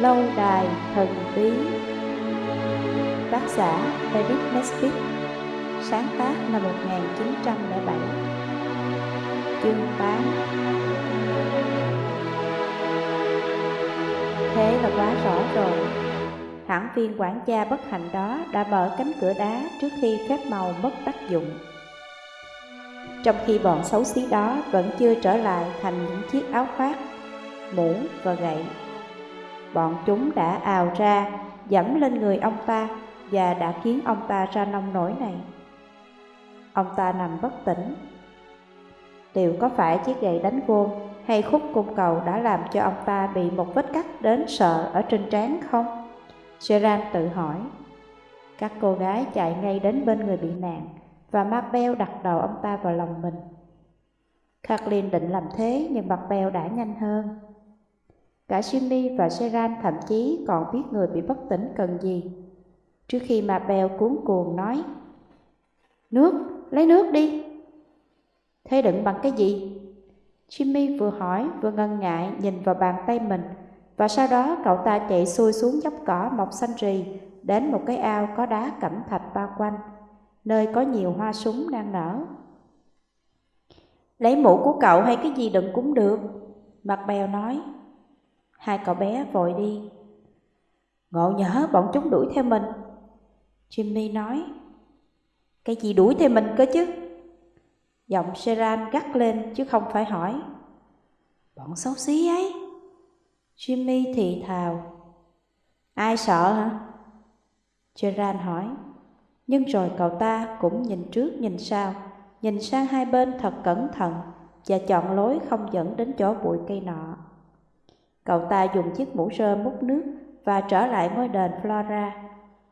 Lâu đài thần bí. Tác giả David Nesbitt Sáng tác năm 1907 Chương 8 Thế là quá rõ rồi. Hãng viên quản gia bất hạnh đó đã mở cánh cửa đá trước khi phép màu mất tác dụng. Trong khi bọn xấu xí đó vẫn chưa trở lại thành những chiếc áo khoác, mũ và gậy Bọn chúng đã ào ra, dẫm lên người ông ta và đã khiến ông ta ra nông nổi này. Ông ta nằm bất tỉnh. Liệu có phải chiếc gậy đánh vô hay khúc cung cầu đã làm cho ông ta bị một vết cắt đến sợ ở trên trán không? Gerard tự hỏi. Các cô gái chạy ngay đến bên người bị nạn và Mabel đặt đầu ông ta vào lòng mình. Kathleen định làm thế nhưng Mabel đã nhanh hơn. Cả Jimmy và Seran thậm chí còn biết người bị bất tỉnh cần gì. Trước khi mà Bèo cuốn cuồng nói Nước, lấy nước đi Thế đựng bằng cái gì? Jimmy vừa hỏi vừa ngần ngại nhìn vào bàn tay mình Và sau đó cậu ta chạy xuôi xuống dốc cỏ mọc xanh rì Đến một cái ao có đá cẩm thạch bao quanh Nơi có nhiều hoa súng đang nở Lấy mũ của cậu hay cái gì đựng cũng được Mặt bèo nói Hai cậu bé vội đi. Ngộ nhỡ bọn chúng đuổi theo mình. Jimmy nói, cái gì đuổi theo mình cơ chứ? Giọng Seran gắt lên chứ không phải hỏi. Bọn xấu xí ấy. Jimmy thì thào. Ai sợ hả? Gerard hỏi. Nhưng rồi cậu ta cũng nhìn trước nhìn sau, nhìn sang hai bên thật cẩn thận và chọn lối không dẫn đến chỗ bụi cây nọ. Cậu ta dùng chiếc mũ rơ múc nước và trở lại ngôi đền Flora,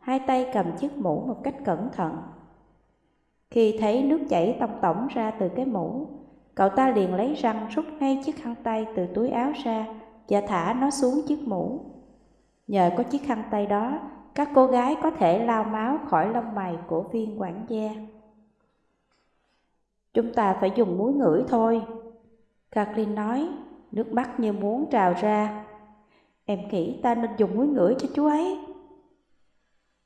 hai tay cầm chiếc mũ một cách cẩn thận. Khi thấy nước chảy tông tổng ra từ cái mũ, cậu ta liền lấy răng rút ngay chiếc khăn tay từ túi áo ra và thả nó xuống chiếc mũ. Nhờ có chiếc khăn tay đó, các cô gái có thể lau máu khỏi lông mày của viên quản gia. Chúng ta phải dùng muối ngửi thôi, Kathleen nói nước mắt như muốn trào ra. Em nghĩ ta nên dùng muối ngửi cho chú ấy.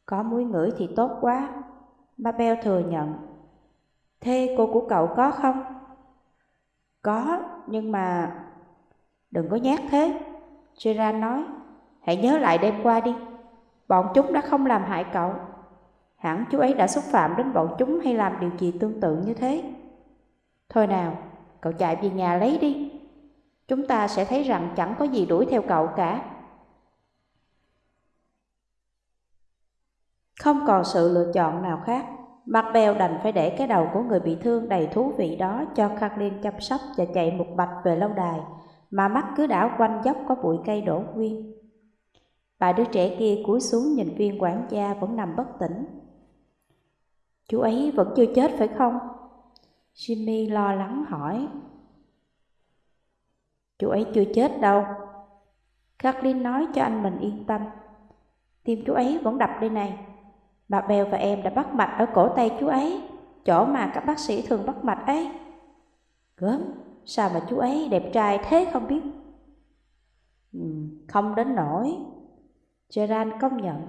Có muối ngửi thì tốt quá, Mabel thừa nhận. Thế cô của cậu có không? Có, nhưng mà... Đừng có nhát thế, Gerard nói. Hãy nhớ lại đêm qua đi, bọn chúng đã không làm hại cậu. Hẳn chú ấy đã xúc phạm đến bọn chúng hay làm điều gì tương tự như thế. Thôi nào, cậu chạy về nhà lấy đi chúng ta sẽ thấy rằng chẳng có gì đuổi theo cậu cả. Không còn sự lựa chọn nào khác, Macbeth đành phải để cái đầu của người bị thương đầy thú vị đó cho Kathleen chăm sóc và chạy một bạch về lâu đài, mà mắt cứ đảo quanh dốc có bụi cây đổ nguyên. Bà đứa trẻ kia cúi xuống nhìn viên quản gia vẫn nằm bất tỉnh. Chú ấy vẫn chưa chết phải không? Jimmy lo lắng hỏi. Chú ấy chưa chết đâu. Kathleen nói cho anh mình yên tâm. Tim chú ấy vẫn đập đây này. Bà Bèo và em đã bắt mạch ở cổ tay chú ấy, chỗ mà các bác sĩ thường bắt mạch ấy. Gớm, sao mà chú ấy đẹp trai thế không biết? Ừ, không đến nổi. Gerard công nhận.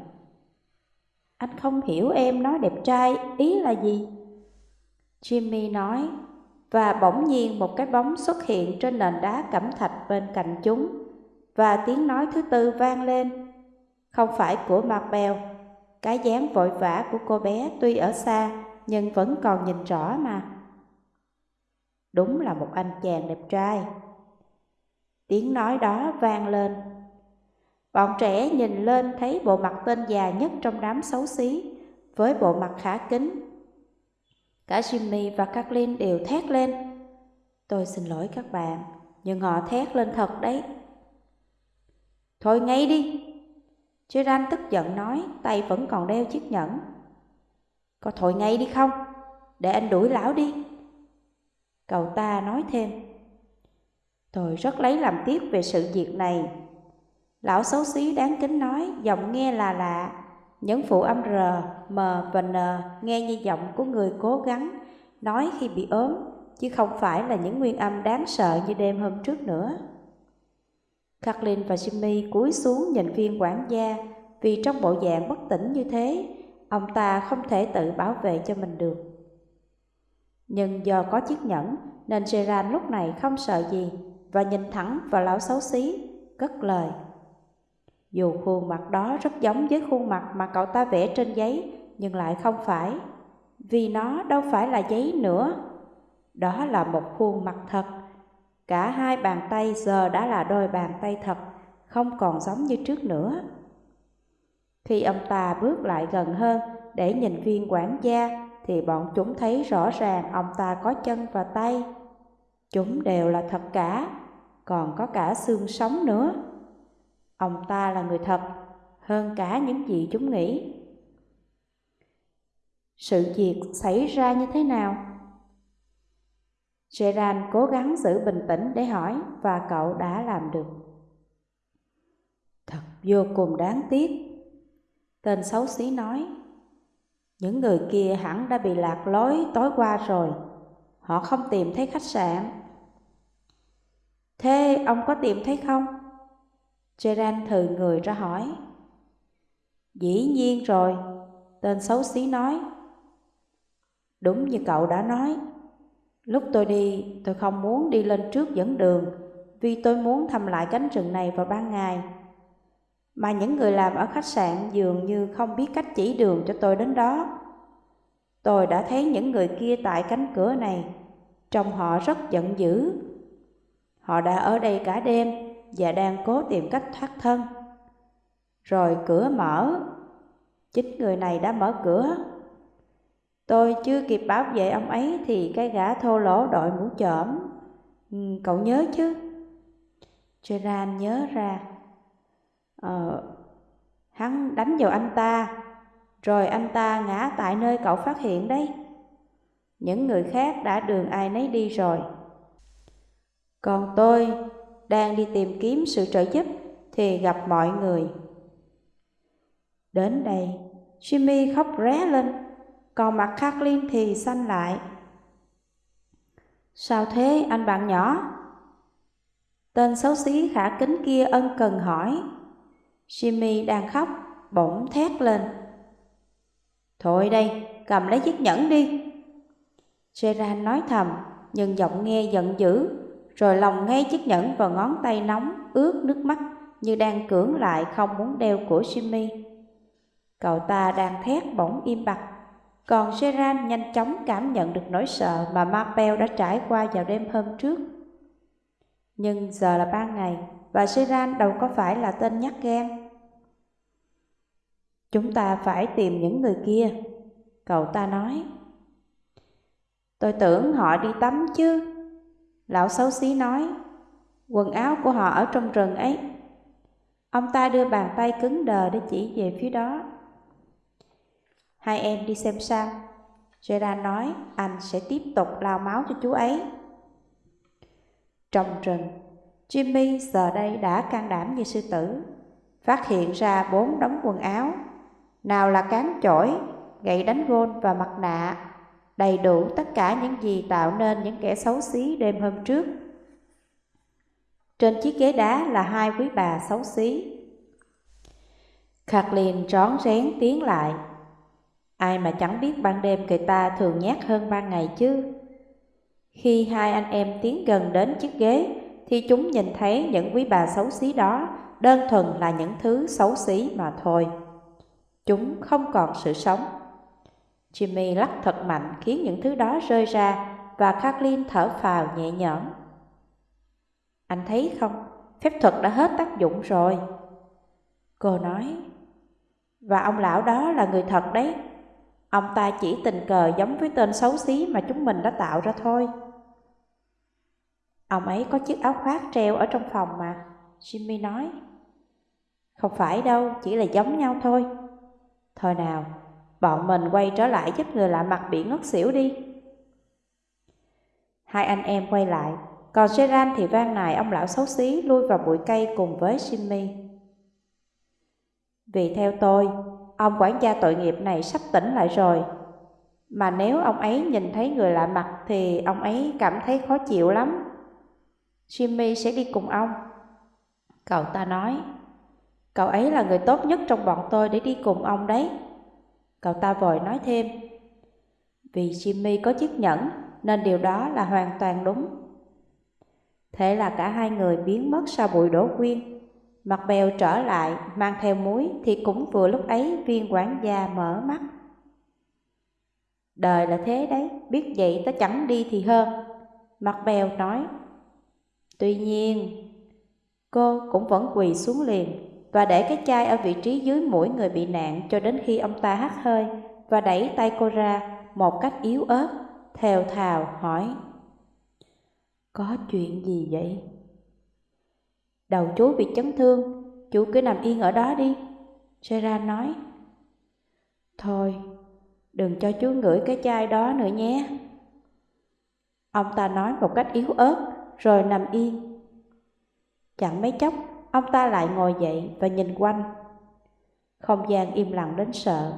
Anh không hiểu em nói đẹp trai ý là gì? Jimmy nói và bỗng nhiên một cái bóng xuất hiện trên nền đá cẩm thạch bên cạnh chúng, và tiếng nói thứ tư vang lên. Không phải của Marbell, cái dáng vội vã của cô bé tuy ở xa nhưng vẫn còn nhìn rõ mà. Đúng là một anh chàng đẹp trai. Tiếng nói đó vang lên. Bọn trẻ nhìn lên thấy bộ mặt tên già nhất trong đám xấu xí, với bộ mặt khá kính Cả Jimmy và Kathleen đều thét lên. Tôi xin lỗi các bạn, nhưng họ thét lên thật đấy. Thôi ngay đi. Gerard tức giận nói, tay vẫn còn đeo chiếc nhẫn. Có thôi ngay đi không? Để anh đuổi lão đi. Cậu ta nói thêm. Tôi rất lấy làm tiếc về sự việc này. Lão xấu xí đáng kính nói, giọng nghe là lạ, những phụ âm R, M và N nghe như giọng của người cố gắng nói khi bị ốm, chứ không phải là những nguyên âm đáng sợ như đêm hôm trước nữa. Kathleen và Jimmy cúi xuống nhìn viên quản gia vì trong bộ dạng bất tỉnh như thế, ông ta không thể tự bảo vệ cho mình được. Nhưng do có chiếc nhẫn nên Gerard lúc này không sợ gì và nhìn thẳng vào lão xấu xí, cất lời. Dù khuôn mặt đó rất giống với khuôn mặt mà cậu ta vẽ trên giấy, nhưng lại không phải, vì nó đâu phải là giấy nữa. Đó là một khuôn mặt thật. Cả hai bàn tay giờ đã là đôi bàn tay thật, không còn giống như trước nữa. Khi ông ta bước lại gần hơn để nhìn viên quản gia, thì bọn chúng thấy rõ ràng ông ta có chân và tay. Chúng đều là thật cả, còn có cả xương sống nữa. Ông ta là người thật, hơn cả những gì chúng nghĩ. Sự việc xảy ra như thế nào? Gerard cố gắng giữ bình tĩnh để hỏi và cậu đã làm được. Thật vô cùng đáng tiếc. Tên xấu xí nói. Những người kia hẳn đã bị lạc lối tối qua rồi. Họ không tìm thấy khách sạn. Thế ông có tìm thấy không? Gerard thừ người ra hỏi. Dĩ nhiên rồi, tên xấu xí nói. Đúng như cậu đã nói, lúc tôi đi tôi không muốn đi lên trước dẫn đường vì tôi muốn thăm lại cánh rừng này vào ban ngày. Mà những người làm ở khách sạn dường như không biết cách chỉ đường cho tôi đến đó. Tôi đã thấy những người kia tại cánh cửa này, trông họ rất giận dữ. Họ đã ở đây cả đêm và đang cố tìm cách thoát thân. Rồi cửa mở, chính người này đã mở cửa. Tôi chưa kịp bảo vệ ông ấy thì cái gã thô lỗ đội mũ chởm. Ừ, cậu nhớ chứ? Gerard nhớ ra. Ờ, hắn đánh vào anh ta, rồi anh ta ngã tại nơi cậu phát hiện đấy. Những người khác đã đường ai nấy đi rồi. Còn tôi đang đi tìm kiếm sự trợ giúp thì gặp mọi người. Đến đây, Jimmy khóc ré lên, còn mặt Kathleen thì xanh lại. Sao thế anh bạn nhỏ? Tên xấu xí khả kính kia ân cần hỏi. Jimmy đang khóc, bỗng thét lên. Thôi đây, cầm lấy chiếc nhẫn đi. Gerard nói thầm, nhưng giọng nghe giận dữ rồi lòng ngay chiếc nhẫn vào ngón tay nóng, ướt nước mắt như đang cưỡng lại không muốn đeo của Jimmy. Cậu ta đang thét bỗng im bặt, còn Seran nhanh chóng cảm nhận được nỗi sợ mà Mapel đã trải qua vào đêm hôm trước. Nhưng giờ là ban ngày, và Seran đâu có phải là tên nhát gan. Chúng ta phải tìm những người kia, cậu ta nói. Tôi tưởng họ đi tắm chứ. Lão xấu xí nói, quần áo của họ ở trong rừng ấy. Ông ta đưa bàn tay cứng đờ để chỉ về phía đó. Hai em đi xem sao. Gerard nói anh sẽ tiếp tục lao máu cho chú ấy. Trong rừng, Jimmy giờ đây đã can đảm như sư tử, phát hiện ra bốn đống quần áo. Nào là cán chổi, gậy đánh gôn và mặt nạ đầy đủ tất cả những gì tạo nên những kẻ xấu xí đêm hôm trước. Trên chiếc ghế đá là hai quý bà xấu xí. Kathleen rón rén tiến lại. Ai mà chẳng biết ban đêm người ta thường nhát hơn ban ngày chứ. Khi hai anh em tiến gần đến chiếc ghế, thì chúng nhìn thấy những quý bà xấu xí đó đơn thuần là những thứ xấu xí mà thôi. Chúng không còn sự sống. Jimmy lắc thật mạnh khiến những thứ đó rơi ra và Kathleen thở phào nhẹ nhõm. Anh thấy không, phép thuật đã hết tác dụng rồi. Cô nói, và ông lão đó là người thật đấy. Ông ta chỉ tình cờ giống với tên xấu xí mà chúng mình đã tạo ra thôi. Ông ấy có chiếc áo khoác treo ở trong phòng mà, Jimmy nói. Không phải đâu, chỉ là giống nhau thôi. Thôi nào, Bọn mình quay trở lại giúp người lạ mặt bị ngất xỉu đi. Hai anh em quay lại, còn Gerard thì van nài ông lão xấu xí lui vào bụi cây cùng với Jimmy. Vì theo tôi, ông quản gia tội nghiệp này sắp tỉnh lại rồi. Mà nếu ông ấy nhìn thấy người lạ mặt thì ông ấy cảm thấy khó chịu lắm. Jimmy sẽ đi cùng ông. Cậu ta nói, cậu ấy là người tốt nhất trong bọn tôi để đi cùng ông đấy. Cậu ta vội nói thêm, vì Jimmy có chiếc nhẫn nên điều đó là hoàn toàn đúng. Thế là cả hai người biến mất sau bụi đổ quyên. Mặt bèo trở lại, mang theo muối thì cũng vừa lúc ấy viên quản gia mở mắt. Đời là thế đấy, biết vậy ta chẳng đi thì hơn. Mặt bèo nói. Tuy nhiên, cô cũng vẫn quỳ xuống liền và để cái chai ở vị trí dưới mũi người bị nạn cho đến khi ông ta hắt hơi và đẩy tay cô ra một cách yếu ớt, thều thào hỏi. Có chuyện gì vậy? Đầu chú bị chấn thương, chú cứ nằm yên ở đó đi. Sera nói. Thôi, đừng cho chú ngửi cái chai đó nữa nhé. Ông ta nói một cách yếu ớt, rồi nằm yên. Chẳng mấy chốc, ông ta lại ngồi dậy và nhìn quanh. Không gian im lặng đến sợ.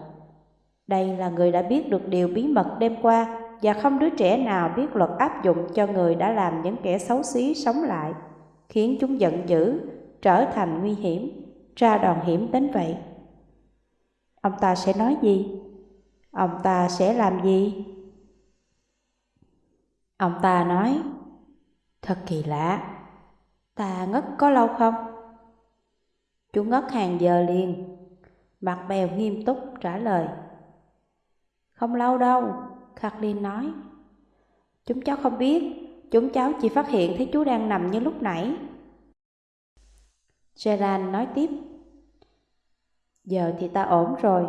Đây là người đã biết được điều bí mật đêm qua và không đứa trẻ nào biết luật áp dụng cho người đã làm những kẻ xấu xí sống lại, khiến chúng giận dữ, trở thành nguy hiểm, ra đòn hiểm đến vậy. Ông ta sẽ nói gì? Ông ta sẽ làm gì? Ông ta nói, thật kỳ lạ, ta ngất có lâu không? Chú ngất hàng giờ liền, mặt bèo nghiêm túc trả lời. Không lâu đâu, Kathleen nói. Chúng cháu không biết, chúng cháu chỉ phát hiện thấy chú đang nằm như lúc nãy. Gerard nói tiếp. Giờ thì ta ổn rồi.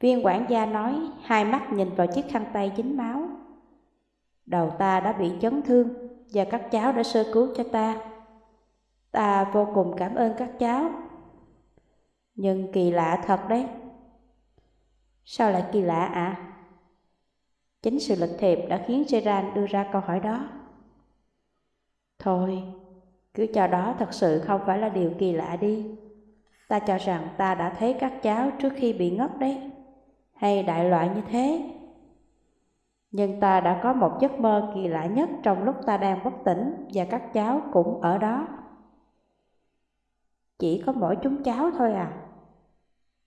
Viên quản gia nói, hai mắt nhìn vào chiếc khăn tay dính máu. Đầu ta đã bị chấn thương và các cháu đã sơ cứu cho ta. Ta vô cùng cảm ơn các cháu. Nhưng kỳ lạ thật đấy. Sao lại kỳ lạ ạ? À? Chính sự lịch thiệp đã khiến Gerard đưa ra câu hỏi đó. Thôi, cứ cho đó thật sự không phải là điều kỳ lạ đi. Ta cho rằng ta đã thấy các cháu trước khi bị ngất đấy, hay đại loại như thế. Nhưng ta đã có một giấc mơ kỳ lạ nhất trong lúc ta đang bất tỉnh và các cháu cũng ở đó. Chỉ có mỗi chúng cháu thôi à?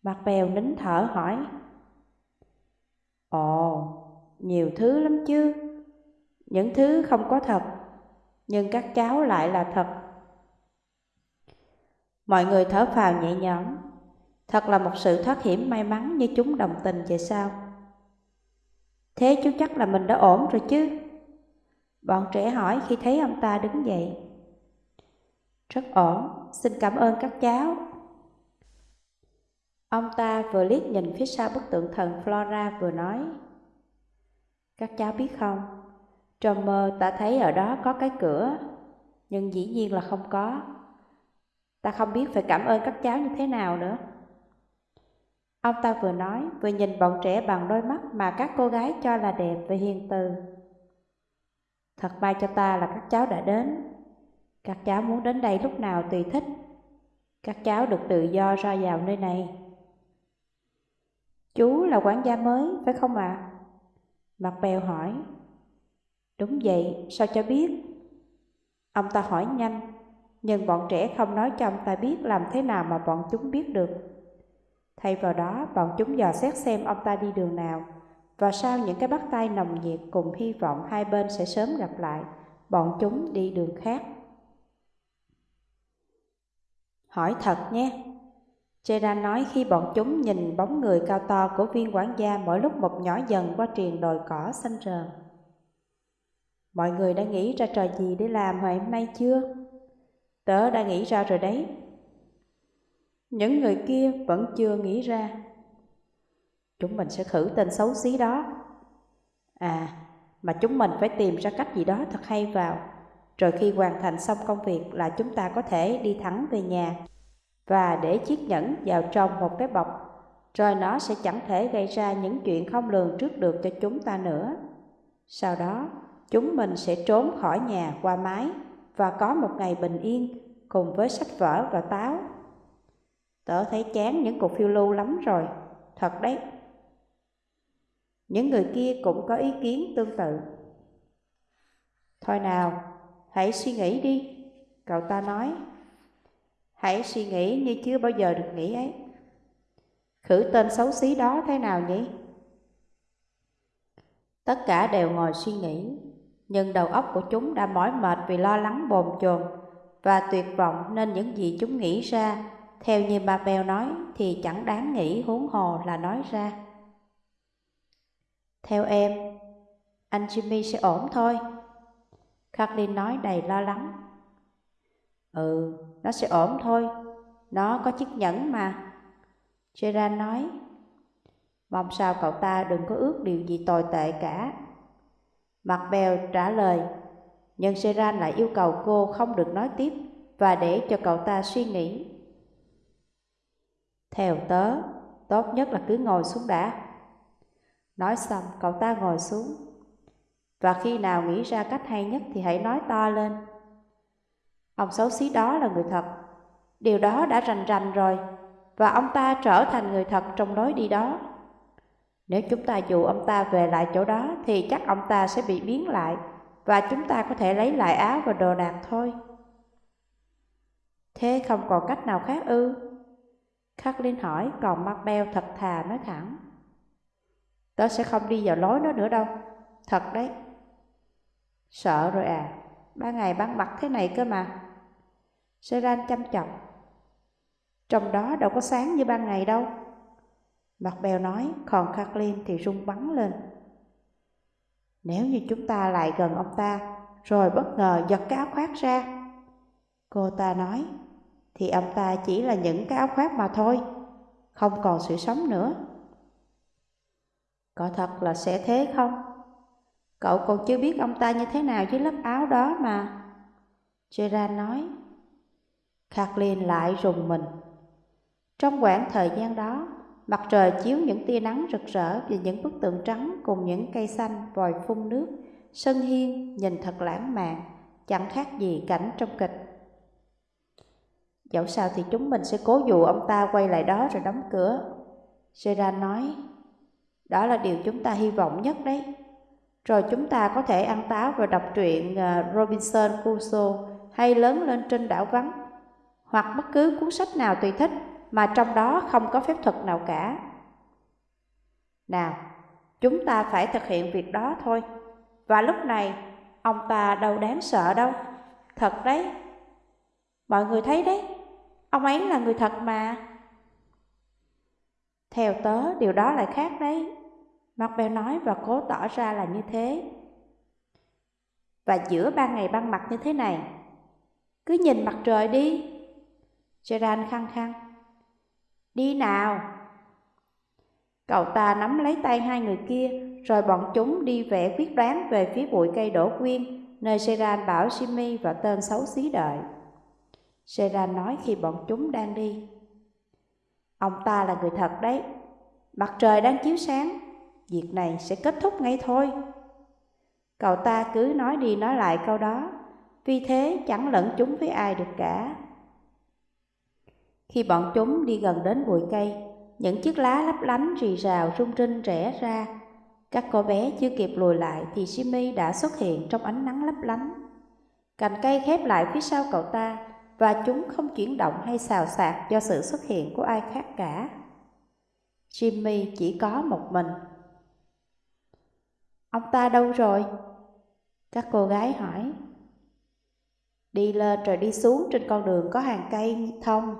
Mặt bèo nín thở hỏi. Ồ, nhiều thứ lắm chứ. Những thứ không có thật, nhưng các cháu lại là thật. Mọi người thở phào nhẹ nhõm. Thật là một sự thoát hiểm may mắn như chúng đồng tình vậy sao? Thế chú chắc là mình đã ổn rồi chứ? Bọn trẻ hỏi khi thấy ông ta đứng dậy. Rất ổn, xin cảm ơn các cháu. Ông ta vừa liếc nhìn phía sau bức tượng thần Flora vừa nói. Các cháu biết không, trong mơ ta thấy ở đó có cái cửa, nhưng dĩ nhiên là không có. Ta không biết phải cảm ơn các cháu như thế nào nữa. Ông ta vừa nói, vừa nhìn bọn trẻ bằng đôi mắt mà các cô gái cho là đẹp và hiền từ. Thật may cho ta là các cháu đã đến. Các cháu muốn đến đây lúc nào tùy thích. Các cháu được tự do ra vào nơi này. Chú là quản gia mới, phải không ạ? À? Mặt bèo hỏi. Đúng vậy, sao cho biết? Ông ta hỏi nhanh, nhưng bọn trẻ không nói cho ông ta biết làm thế nào mà bọn chúng biết được. Thay vào đó, bọn chúng dò xét xem ông ta đi đường nào, và sau những cái bắt tay nồng nhiệt cùng hy vọng hai bên sẽ sớm gặp lại, bọn chúng đi đường khác. Hỏi thật nhé, Chera nói khi bọn chúng nhìn bóng người cao to của viên quản gia mỗi lúc một nhỏ dần qua triền đồi cỏ xanh rờn. Mọi người đã nghĩ ra trò gì để làm ngày hôm nay chưa? Tớ đã nghĩ ra rồi đấy. Những người kia vẫn chưa nghĩ ra. Chúng mình sẽ khử tên xấu xí đó. À, mà chúng mình phải tìm ra cách gì đó thật hay vào. Rồi khi hoàn thành xong công việc là chúng ta có thể đi thẳng về nhà và để chiếc nhẫn vào trong một cái bọc, rồi nó sẽ chẳng thể gây ra những chuyện không lường trước được cho chúng ta nữa. Sau đó, chúng mình sẽ trốn khỏi nhà qua mái và có một ngày bình yên cùng với sách vở và táo. Tớ thấy chán những cuộc phiêu lưu lắm rồi, thật đấy. Những người kia cũng có ý kiến tương tự. Thôi nào, hãy suy nghĩ đi, cậu ta nói. Hãy suy nghĩ như chưa bao giờ được nghĩ ấy. Khử tên xấu xí đó thế nào nhỉ? Tất cả đều ngồi suy nghĩ, nhưng đầu óc của chúng đã mỏi mệt vì lo lắng bồn chồn và tuyệt vọng nên những gì chúng nghĩ ra, theo như bà bèo nói thì chẳng đáng nghĩ huống hồ là nói ra. Theo em, anh Jimmy sẽ ổn thôi. Kathleen nói đầy lo lắng. Ừ, nó sẽ ổn thôi, nó có chiếc nhẫn mà. Gerard nói, mong sao cậu ta đừng có ước điều gì tồi tệ cả. Mặt bèo trả lời, nhưng Gerard lại yêu cầu cô không được nói tiếp và để cho cậu ta suy nghĩ. Theo tớ, tốt nhất là cứ ngồi xuống đã. Nói xong, cậu ta ngồi xuống. Và khi nào nghĩ ra cách hay nhất thì hãy nói to lên. Ông xấu xí đó là người thật. Điều đó đã rành rành rồi, và ông ta trở thành người thật trong lối đi đó. Nếu chúng ta dụ ông ta về lại chỗ đó thì chắc ông ta sẽ bị biến lại và chúng ta có thể lấy lại áo và đồ đạc thôi. Thế không còn cách nào khác ư? Kathleen hỏi, còn Marbell thật thà nói thẳng. Tớ sẽ không đi vào lối nó nữa đâu, thật đấy. Sợ rồi à, ba ngày ban mặt thế này cơ mà. Seran chăm chọc. Trong đó đâu có sáng như ban ngày đâu. Mặt bèo nói, còn Kathleen thì rung bắn lên. Nếu như chúng ta lại gần ông ta, rồi bất ngờ giật cái áo khoác ra. Cô ta nói, thì ông ta chỉ là những cái áo khoác mà thôi, không còn sự sống nữa. Có thật là sẽ thế không? Cậu còn chưa biết ông ta như thế nào với lớp áo đó mà. Gerard nói. Kathleen lại rùng mình. Trong quãng thời gian đó, mặt trời chiếu những tia nắng rực rỡ về những bức tượng trắng cùng những cây xanh vòi phun nước, sân hiên nhìn thật lãng mạn, chẳng khác gì cảnh trong kịch. Dẫu sao thì chúng mình sẽ cố dụ ông ta quay lại đó rồi đóng cửa. Gerard nói, đó là điều chúng ta hy vọng nhất đấy. Rồi chúng ta có thể ăn táo và đọc truyện à, Robinson Crusoe hay lớn lên trên đảo vắng, hoặc bất cứ cuốn sách nào tùy thích mà trong đó không có phép thuật nào cả. Nào, chúng ta phải thực hiện việc đó thôi. Và lúc này, ông ta đâu đáng sợ đâu. Thật đấy. Mọi người thấy đấy, ông ấy là người thật mà. Theo tớ, điều đó lại khác đấy. Mark nói và cố tỏ ra là như thế. Và giữa ban ngày ban mặt như thế này, cứ nhìn mặt trời đi. Gerard khăng khăng. Đi nào! Cậu ta nắm lấy tay hai người kia, rồi bọn chúng đi vẽ quyết đoán về phía bụi cây đổ quyên, nơi Seran bảo Jimmy và tên xấu xí đợi. Seran nói khi bọn chúng đang đi. Ông ta là người thật đấy, mặt trời đang chiếu sáng, việc này sẽ kết thúc ngay thôi. Cậu ta cứ nói đi nói lại câu đó, vì thế chẳng lẫn chúng với ai được cả. Khi bọn chúng đi gần đến bụi cây, những chiếc lá lấp lánh rì rào rung rinh rẽ ra. Các cô bé chưa kịp lùi lại thì Jimmy đã xuất hiện trong ánh nắng lấp lánh. Cành cây khép lại phía sau cậu ta và chúng không chuyển động hay xào xạc do sự xuất hiện của ai khác cả. Jimmy chỉ có một mình. Ông ta đâu rồi? Các cô gái hỏi. Đi lên rồi đi xuống trên con đường có hàng cây thông.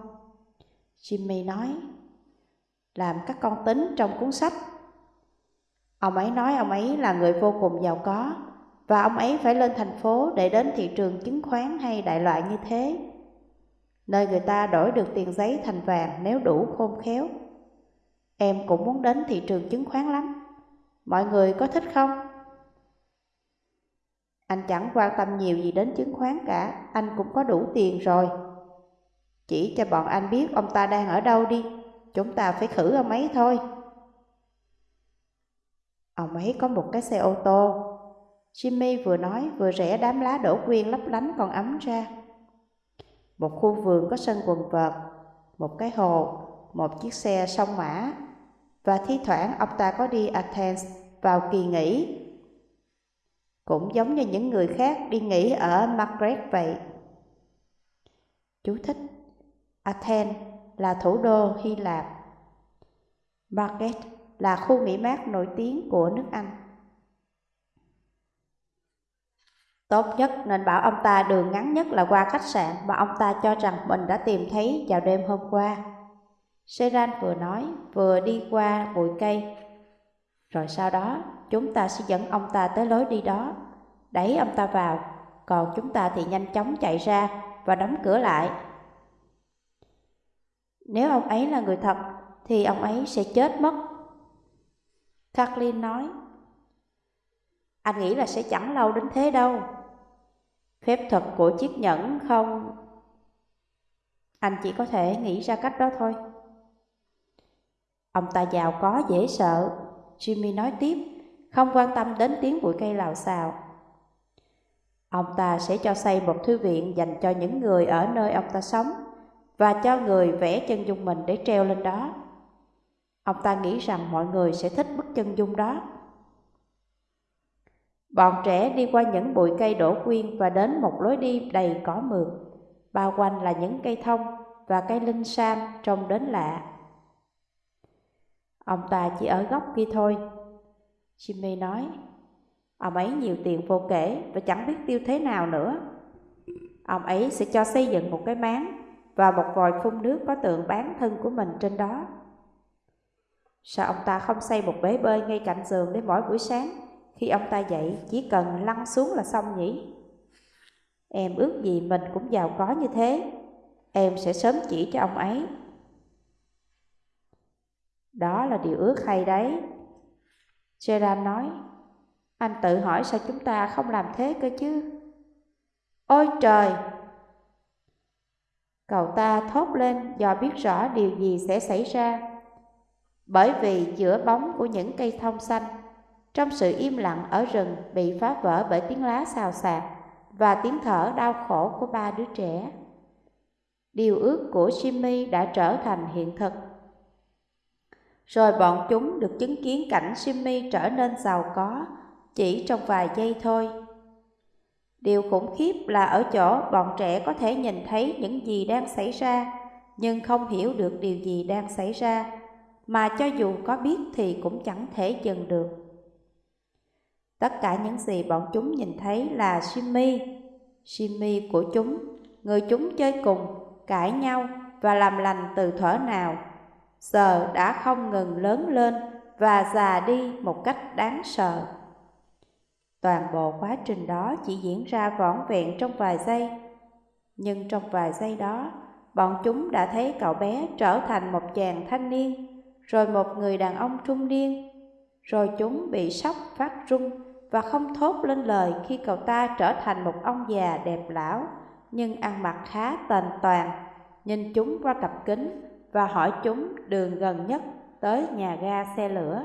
Jimmy nói, làm các con tính trong cuốn sách. Ông ấy nói ông ấy là người vô cùng giàu có và ông ấy phải lên thành phố để đến thị trường chứng khoán hay đại loại như thế, nơi người ta đổi được tiền giấy thành vàng nếu đủ khôn khéo. Em cũng muốn đến thị trường chứng khoán lắm. Mọi người có thích không? Anh chẳng quan tâm nhiều gì đến chứng khoán cả, anh cũng có đủ tiền rồi. Chỉ cho bọn anh biết ông ta đang ở đâu đi, chúng ta phải khử ông ấy thôi. Ông ấy có một cái xe ô tô. Jimmy vừa nói vừa rẽ đám lá đổ quyên lấp lánh còn ấm ra. Một khu vườn có sân quần vợt, một cái hồ, một chiếc xe sông mã. Và thi thoảng ông ta có đi Athens vào kỳ nghỉ. Cũng giống như những người khác đi nghỉ ở Margaret vậy. Chú thích Athens là thủ đô Hy Lạp. Margaret là khu nghỉ mát nổi tiếng của nước Anh. Tốt nhất nên bảo ông ta đường ngắn nhất là qua khách sạn mà ông ta cho rằng mình đã tìm thấy vào đêm hôm qua. Seran vừa nói, vừa đi qua bụi cây. Rồi sau đó, chúng ta sẽ dẫn ông ta tới lối đi đó, đẩy ông ta vào, còn chúng ta thì nhanh chóng chạy ra và đóng cửa lại. Nếu ông ấy là người thật, thì ông ấy sẽ chết mất. Kathleen nói, anh nghĩ là sẽ chẳng lâu đến thế đâu. Phép thuật của chiếc nhẫn không... Anh chỉ có thể nghĩ ra cách đó thôi. Ông ta giàu có dễ sợ, Jimmy nói tiếp, không quan tâm đến tiếng bụi cây lào xào. Ông ta sẽ cho xây một thư viện dành cho những người ở nơi ông ta sống và cho người vẽ chân dung mình để treo lên đó. Ông ta nghĩ rằng mọi người sẽ thích bức chân dung đó. Bọn trẻ đi qua những bụi cây đổ quyên và đến một lối đi đầy cỏ mượt, bao quanh là những cây thông và cây linh sam trông đến lạ. Ông ta chỉ ở góc kia thôi. Jimmy nói, ông ấy nhiều tiền vô kể và chẳng biết tiêu thế nào nữa. Ông ấy sẽ cho xây dựng một cái máng và một vòi phun nước có tượng bán thân của mình trên đó. Sao ông ta không xây một bể bơi ngay cạnh giường để mỗi buổi sáng khi ông ta dậy chỉ cần lăn xuống là xong nhỉ? Em ước gì mình cũng giàu có như thế, em sẽ sớm chỉ cho ông ấy. Đó là điều ước hay đấy. Gerard nói, anh tự hỏi sao chúng ta không làm thế cơ chứ? Ôi trời! Cậu ta thốt lên do biết rõ điều gì sẽ xảy ra. Bởi vì giữa bóng của những cây thông xanh, trong sự im lặng ở rừng bị phá vỡ bởi tiếng lá xào xạc và tiếng thở đau khổ của ba đứa trẻ. Điều ước của Jimmy đã trở thành hiện thực. Rồi bọn chúng được chứng kiến cảnh Jimmy trở nên giàu có chỉ trong vài giây thôi. Điều khủng khiếp là ở chỗ bọn trẻ có thể nhìn thấy những gì đang xảy ra, nhưng không hiểu được điều gì đang xảy ra, mà cho dù có biết thì cũng chẳng thể dừng được. Tất cả những gì bọn chúng nhìn thấy là Jimmy, Jimmy của chúng, người chúng chơi cùng, cãi nhau và làm lành từ thuở nào, giờ đã không ngừng lớn lên và già đi một cách đáng sợ. Toàn bộ quá trình đó chỉ diễn ra vỏn vẹn trong vài giây. Nhưng trong vài giây đó, bọn chúng đã thấy cậu bé trở thành một chàng thanh niên, rồi một người đàn ông trung niên. Rồi chúng bị sốc phát run và không thốt lên lời khi cậu ta trở thành một ông già đẹp lão, nhưng ăn mặc khá tền toàn. Nhìn chúng qua cặp kính và hỏi chúng đường gần nhất tới nhà ga xe lửa.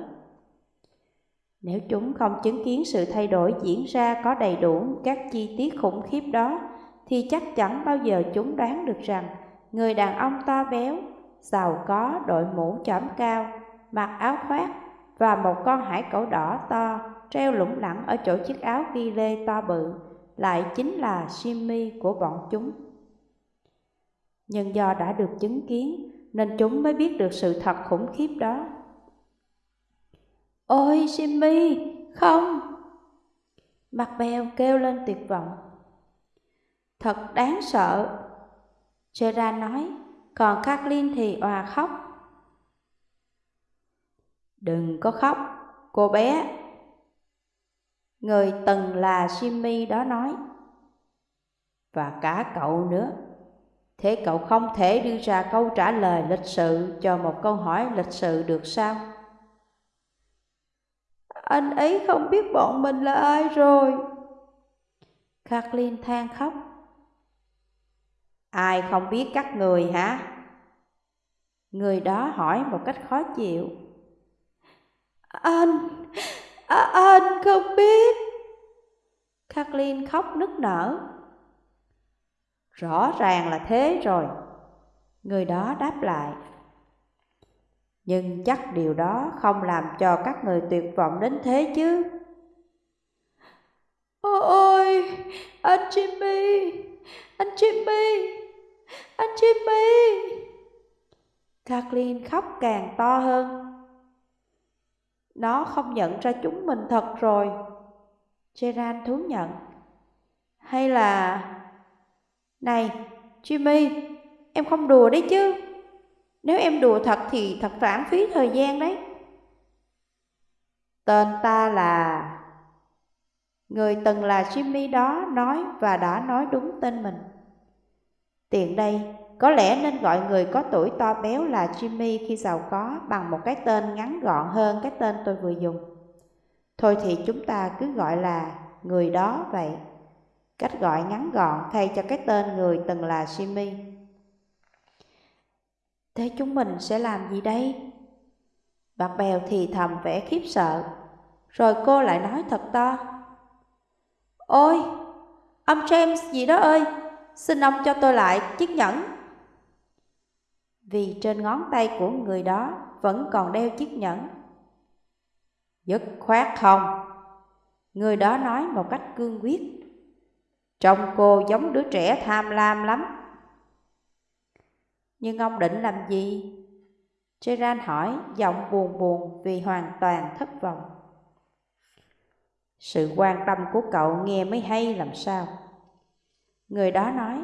Nếu chúng không chứng kiến sự thay đổi diễn ra có đầy đủ các chi tiết khủng khiếp đó, thì chắc chắn bao giờ chúng đoán được rằng người đàn ông to béo, giàu có đội mũ chỏm cao, mặc áo khoác và một con hải cẩu đỏ to treo lủng lẳng ở chỗ chiếc áo ghi lê to bự lại chính là Jimmy của bọn chúng. Nhưng do đã được chứng kiến nên chúng mới biết được sự thật khủng khiếp đó. Ôi Jimmy, không! Mặt bèo kêu lên tuyệt vọng. Thật đáng sợ. Gerard nói, còn Kathleen thì òa khóc. Đừng có khóc, cô bé. Người từng là Jimmy đó nói. Và cả cậu nữa. Thế cậu không thể đưa ra câu trả lời lịch sự cho một câu hỏi lịch sự được sao? anh ấy không biết bọn mình là ai rồi. Kathleen than khóc. Ai không biết các người hả? Người đó hỏi một cách khó chịu. Anh, à, anh không biết. Kathleen khóc nức nở. Rõ ràng là thế rồi. Người đó đáp lại. Nhưng chắc điều đó không làm cho các người tuyệt vọng đến thế chứ. Ôi, anh Jimmy, anh Jimmy, Anh Jimmy! Kathleen khóc càng to hơn. Nó không nhận ra chúng mình thật rồi. Gerard thú nhận. Hay là... Này, Jimmy, em không đùa đấy chứ. Nếu em đùa thật thì thật lãng phí thời gian đấy. Tên ta là... Người từng là Jimmy đó nói và đã nói đúng tên mình. Tiện đây, có lẽ nên gọi người có tuổi to béo là Jimmy khi giàu có bằng một cái tên ngắn gọn hơn cái tên tôi vừa dùng. Thôi thì chúng ta cứ gọi là người đó vậy. Cách gọi ngắn gọn thay cho cái tên người từng là Jimmy. Thế chúng mình sẽ làm gì đây? Bạc bèo thì thầm vẻ khiếp sợ. Rồi cô lại nói thật to. Ôi, ông James gì đó ơi, xin ông cho tôi lại chiếc nhẫn. Vì trên ngón tay của người đó vẫn còn đeo chiếc nhẫn. Dứt khoát không? Người đó nói một cách cương quyết. Trông cô giống đứa trẻ tham lam lắm. Nhưng ông định làm gì? Gerard hỏi, giọng buồn buồn vì hoàn toàn thất vọng. Sự quan tâm của cậu nghe mới hay làm sao? Người đó nói,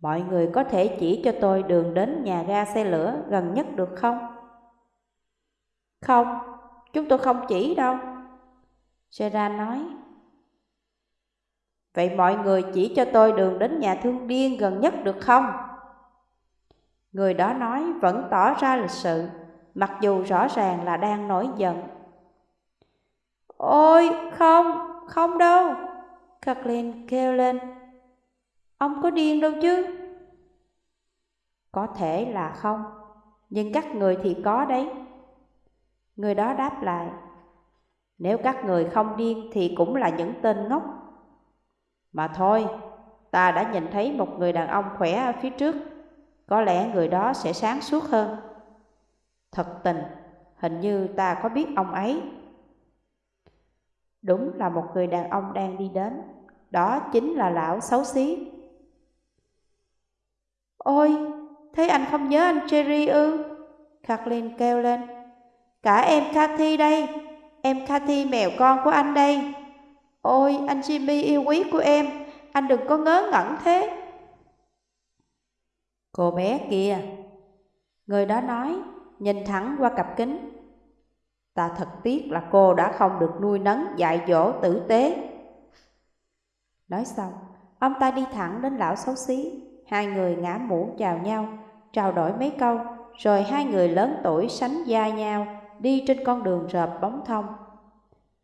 mọi người có thể chỉ cho tôi đường đến nhà ga xe lửa gần nhất được không? Không, chúng tôi không chỉ đâu. Gerard nói, Vậy mọi người chỉ cho tôi đường đến nhà thương điên gần nhất được không? Người đó nói vẫn tỏ ra lịch sự, mặc dù rõ ràng là đang nổi giận. Ôi, không, không đâu. Kathleen kêu lên. Ông có điên đâu chứ? Có thể là không, nhưng các người thì có đấy. Người đó đáp lại. Nếu các người không điên thì cũng là những tên ngốc. Mà thôi, ta đã nhìn thấy một người đàn ông khỏe ở phía trước. Có lẽ người đó sẽ sáng suốt hơn. Thật tình, hình như ta có biết ông ấy. Đúng là một người đàn ông đang đi đến, đó chính là lão xấu xí. Ôi, thế anh không nhớ anh Jerry ư? Kathleen kêu lên. Cả em Cathy đây, em Cathy mèo con của anh đây. Ôi, anh Jimmy yêu quý của em, anh đừng có ngớ ngẩn thế. Cô bé kia, người đó nói, nhìn thẳng qua cặp kính. Ta thật tiếc là cô đã không được nuôi nấng dạy dỗ tử tế. Nói xong, ông ta đi thẳng đến lão xấu xí. Hai người ngã mũ chào nhau, trao đổi mấy câu, rồi hai người lớn tuổi sánh vai nhau, đi trên con đường rợp bóng thông.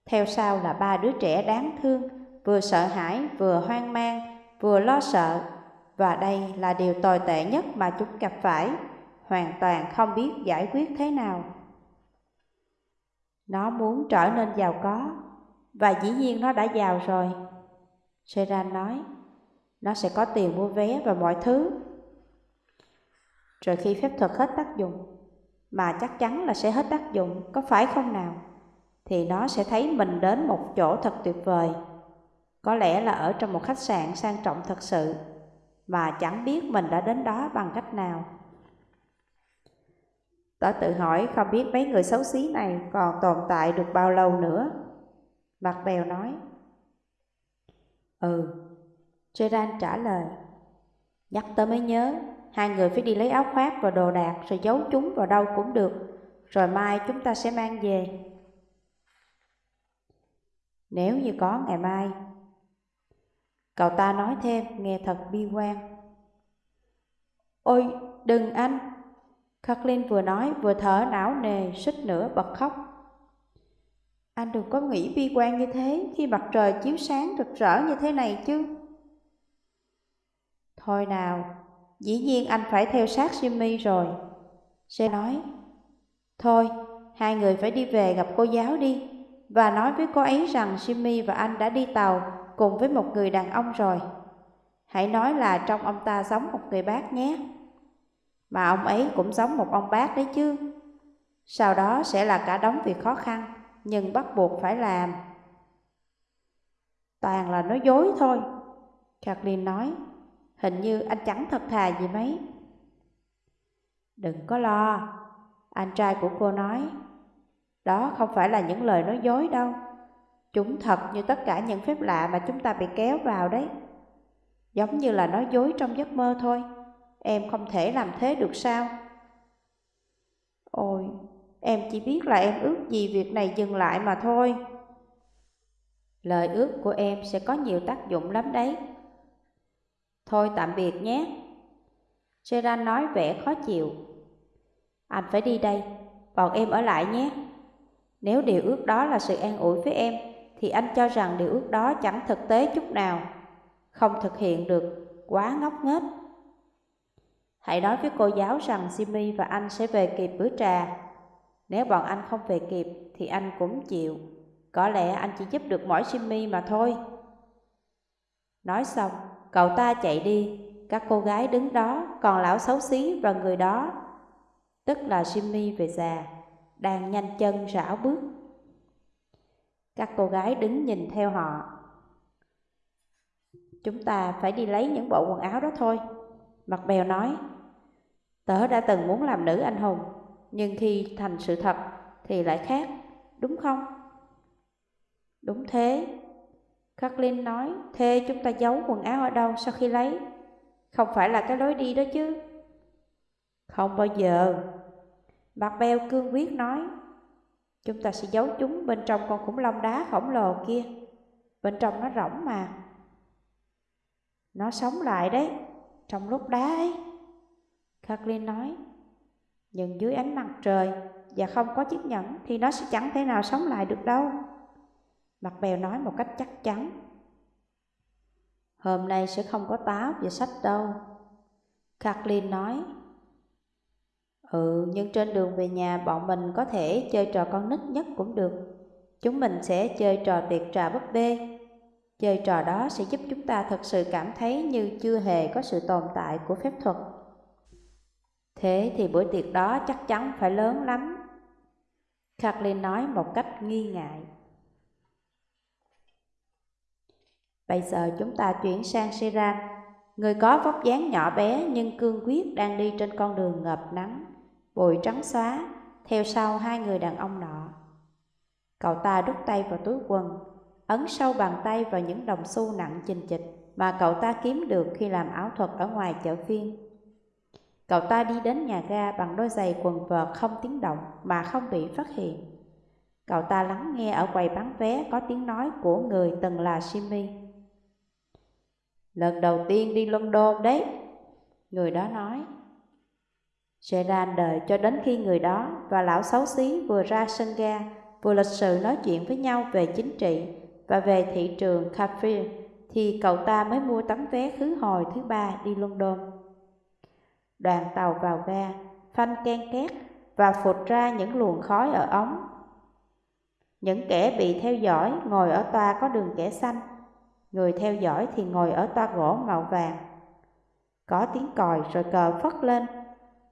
Theo sau là ba đứa trẻ đáng thương, vừa sợ hãi, vừa hoang mang, vừa lo sợ. Và đây là điều tồi tệ nhất mà chúng gặp phải, hoàn toàn không biết giải quyết thế nào. Nó muốn trở nên giàu có, và dĩ nhiên nó đã giàu rồi. Seran nói, nó sẽ có tiền mua vé và mọi thứ. Rồi khi phép thuật hết tác dụng, mà chắc chắn là sẽ hết tác dụng, có phải không nào? Thì nó sẽ thấy mình đến một chỗ thật tuyệt vời. Có lẽ là ở trong một khách sạn sang trọng thật sự, mà chẳng biết mình đã đến đó bằng cách nào. Tớ tự hỏi không biết mấy người xấu xí này còn tồn tại được bao lâu nữa. Mặt bèo nói. Ừ, Gerard trả lời. Nhắc tớ mới nhớ, hai người phải đi lấy áo khoác và đồ đạc rồi giấu chúng vào đâu cũng được, rồi mai chúng ta sẽ mang về. Nếu như có ngày mai. Cậu ta nói thêm, nghe thật bi quan. Ôi, đừng anh, Kathleen vừa nói vừa thở não nề, suýt nữa bật khóc. Anh đừng có nghĩ bi quan như thế khi mặt trời chiếu sáng rực rỡ như thế này chứ. Thôi nào, dĩ nhiên anh phải theo sát Jimmy rồi. Sẽ nói, thôi, hai người phải đi về gặp cô giáo đi và nói với cô ấy rằng Jimmy và anh đã đi tàu cùng với một người đàn ông rồi. Hãy nói là trong ông ta giống một người bác nhé. Mà ông ấy cũng giống một ông bác đấy chứ. Sau đó sẽ là cả đống việc khó khăn, nhưng bắt buộc phải làm. Toàn là nói dối thôi, Kathleen nói. Hình như anh chẳng thật thà gì mấy. Đừng có lo, anh trai của cô nói. Đó không phải là những lời nói dối đâu. Chúng thật như tất cả những phép lạ mà chúng ta bị kéo vào đấy. Giống như là nói dối trong giấc mơ thôi. Em không thể làm thế được sao? Ôi, em chỉ biết là em ước gì việc này dừng lại mà thôi. Lời ước của em sẽ có nhiều tác dụng lắm đấy. Thôi tạm biệt nhé. Gerard nói vẻ khó chịu. Anh phải đi đây, bọn em ở lại nhé. Nếu điều ước đó là sự an ủi với em, thì anh cho rằng điều ước đó chẳng thực tế chút nào. Không thực hiện được, quá ngốc nghếch. Hãy nói với cô giáo rằng Jimmy và anh sẽ về kịp bữa trà. Nếu bọn anh không về kịp thì anh cũng chịu. Có lẽ anh chỉ giúp được mỗi Jimmy mà thôi. Nói xong, cậu ta chạy đi. Các cô gái đứng đó, còn lão xấu xí và người đó, tức là Jimmy về già, đang nhanh chân rảo bước. Các cô gái đứng nhìn theo họ. Chúng ta phải đi lấy những bộ quần áo đó thôi. Mặt bèo nói, tớ đã từng muốn làm nữ anh hùng, nhưng khi thành sự thật thì lại khác, đúng không? Đúng thế. Kathleen nói, thế chúng ta giấu quần áo ở đâu sau khi lấy? Không phải là cái lối đi đó chứ. Không bao giờ. Mặt Beo cương quyết nói, chúng ta sẽ giấu chúng bên trong con khủng long đá khổng lồ kia. Bên trong nó rỗng mà. Nó sống lại đấy, trong lúc đá ấy. Kathleen nói, nhưng dưới ánh mặt trời và không có chiếc nhẫn thì nó sẽ chẳng thể nào sống lại được đâu. Mặt bèo nói một cách chắc chắn. Hôm nay sẽ không có táo và sách đâu. Kathleen nói. Ừ, nhưng trên đường về nhà bọn mình có thể chơi trò con nít nhất cũng được. Chúng mình sẽ chơi trò tiệc trà búp bê. Chơi trò đó sẽ giúp chúng ta thật sự cảm thấy như chưa hề có sự tồn tại của phép thuật. Thế thì bữa tiệc đó chắc chắn phải lớn lắm. Kathleen nói một cách nghi ngại. Bây giờ chúng ta chuyển sang Seran, người có vóc dáng nhỏ bé nhưng cương quyết đang đi trên con đường ngập nắng, bụi trắng xóa, theo sau hai người đàn ông nọ. Cậu ta đút tay vào túi quần, ấn sâu bàn tay vào những đồng xu nặng chình chịch mà cậu ta kiếm được khi làm ảo thuật ở ngoài chợ phiên. Cậu ta đi đến nhà ga bằng đôi giày quần vợt không tiếng động mà không bị phát hiện. Cậu ta lắng nghe ở quầy bán vé có tiếng nói của người từng là Jimmy. Lần đầu tiên đi London đấy Người đó nói sẽ ra đợi cho đến khi người đó và lão xấu xí vừa ra sân ga Vừa lịch sự nói chuyện với nhau về chính trị và về thị trường café Thì cậu ta mới mua tấm vé khứ hồi thứ ba đi London Đoàn tàu vào ga, phanh ken két và phụt ra những luồng khói ở ống Những kẻ bị theo dõi ngồi ở toa có đường kẻ xanh Người theo dõi thì ngồi ở toa gỗ màu vàng. Có tiếng còi rồi cờ phất lên.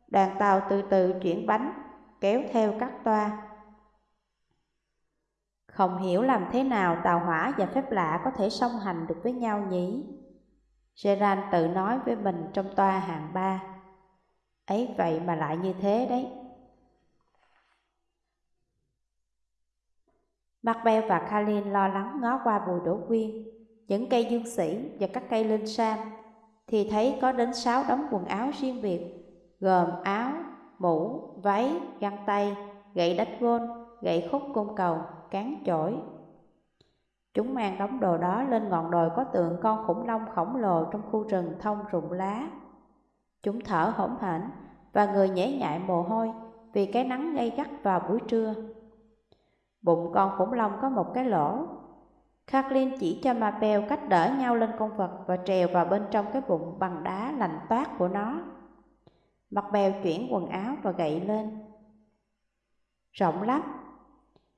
Đoàn tàu từ từ chuyển bánh, kéo theo các toa. Không hiểu làm thế nào tàu hỏa và phép lạ có thể song hành được với nhau nhỉ? Gerard tự nói với mình trong toa hàng ba. Ấy vậy mà lại như thế đấy. Macbeth và Kalin lo lắng ngó qua bùi đổ quyên những cây dương sĩ và các cây linh sam, thì thấy có đến sáu đống quần áo riêng biệt, gồm áo, mũ, váy, găng tay, gậy đánh gôn, gậy khúc côn cầu, cán chổi. Chúng mang đống đồ đó lên ngọn đồi có tượng con khủng long khổng lồ trong khu rừng thông rụng lá. Chúng thở hổn hển và người nhễ nhại mồ hôi vì cái nắng gay gắt vào buổi trưa. Bụng con khủng long có một cái lỗ Kathleen chỉ cho Mabel cách đỡ nhau lên con vật và trèo vào bên trong cái bụng bằng đá lạnh toát của nó. Mặt bèo chuyển quần áo và gậy lên. Rộng lắm.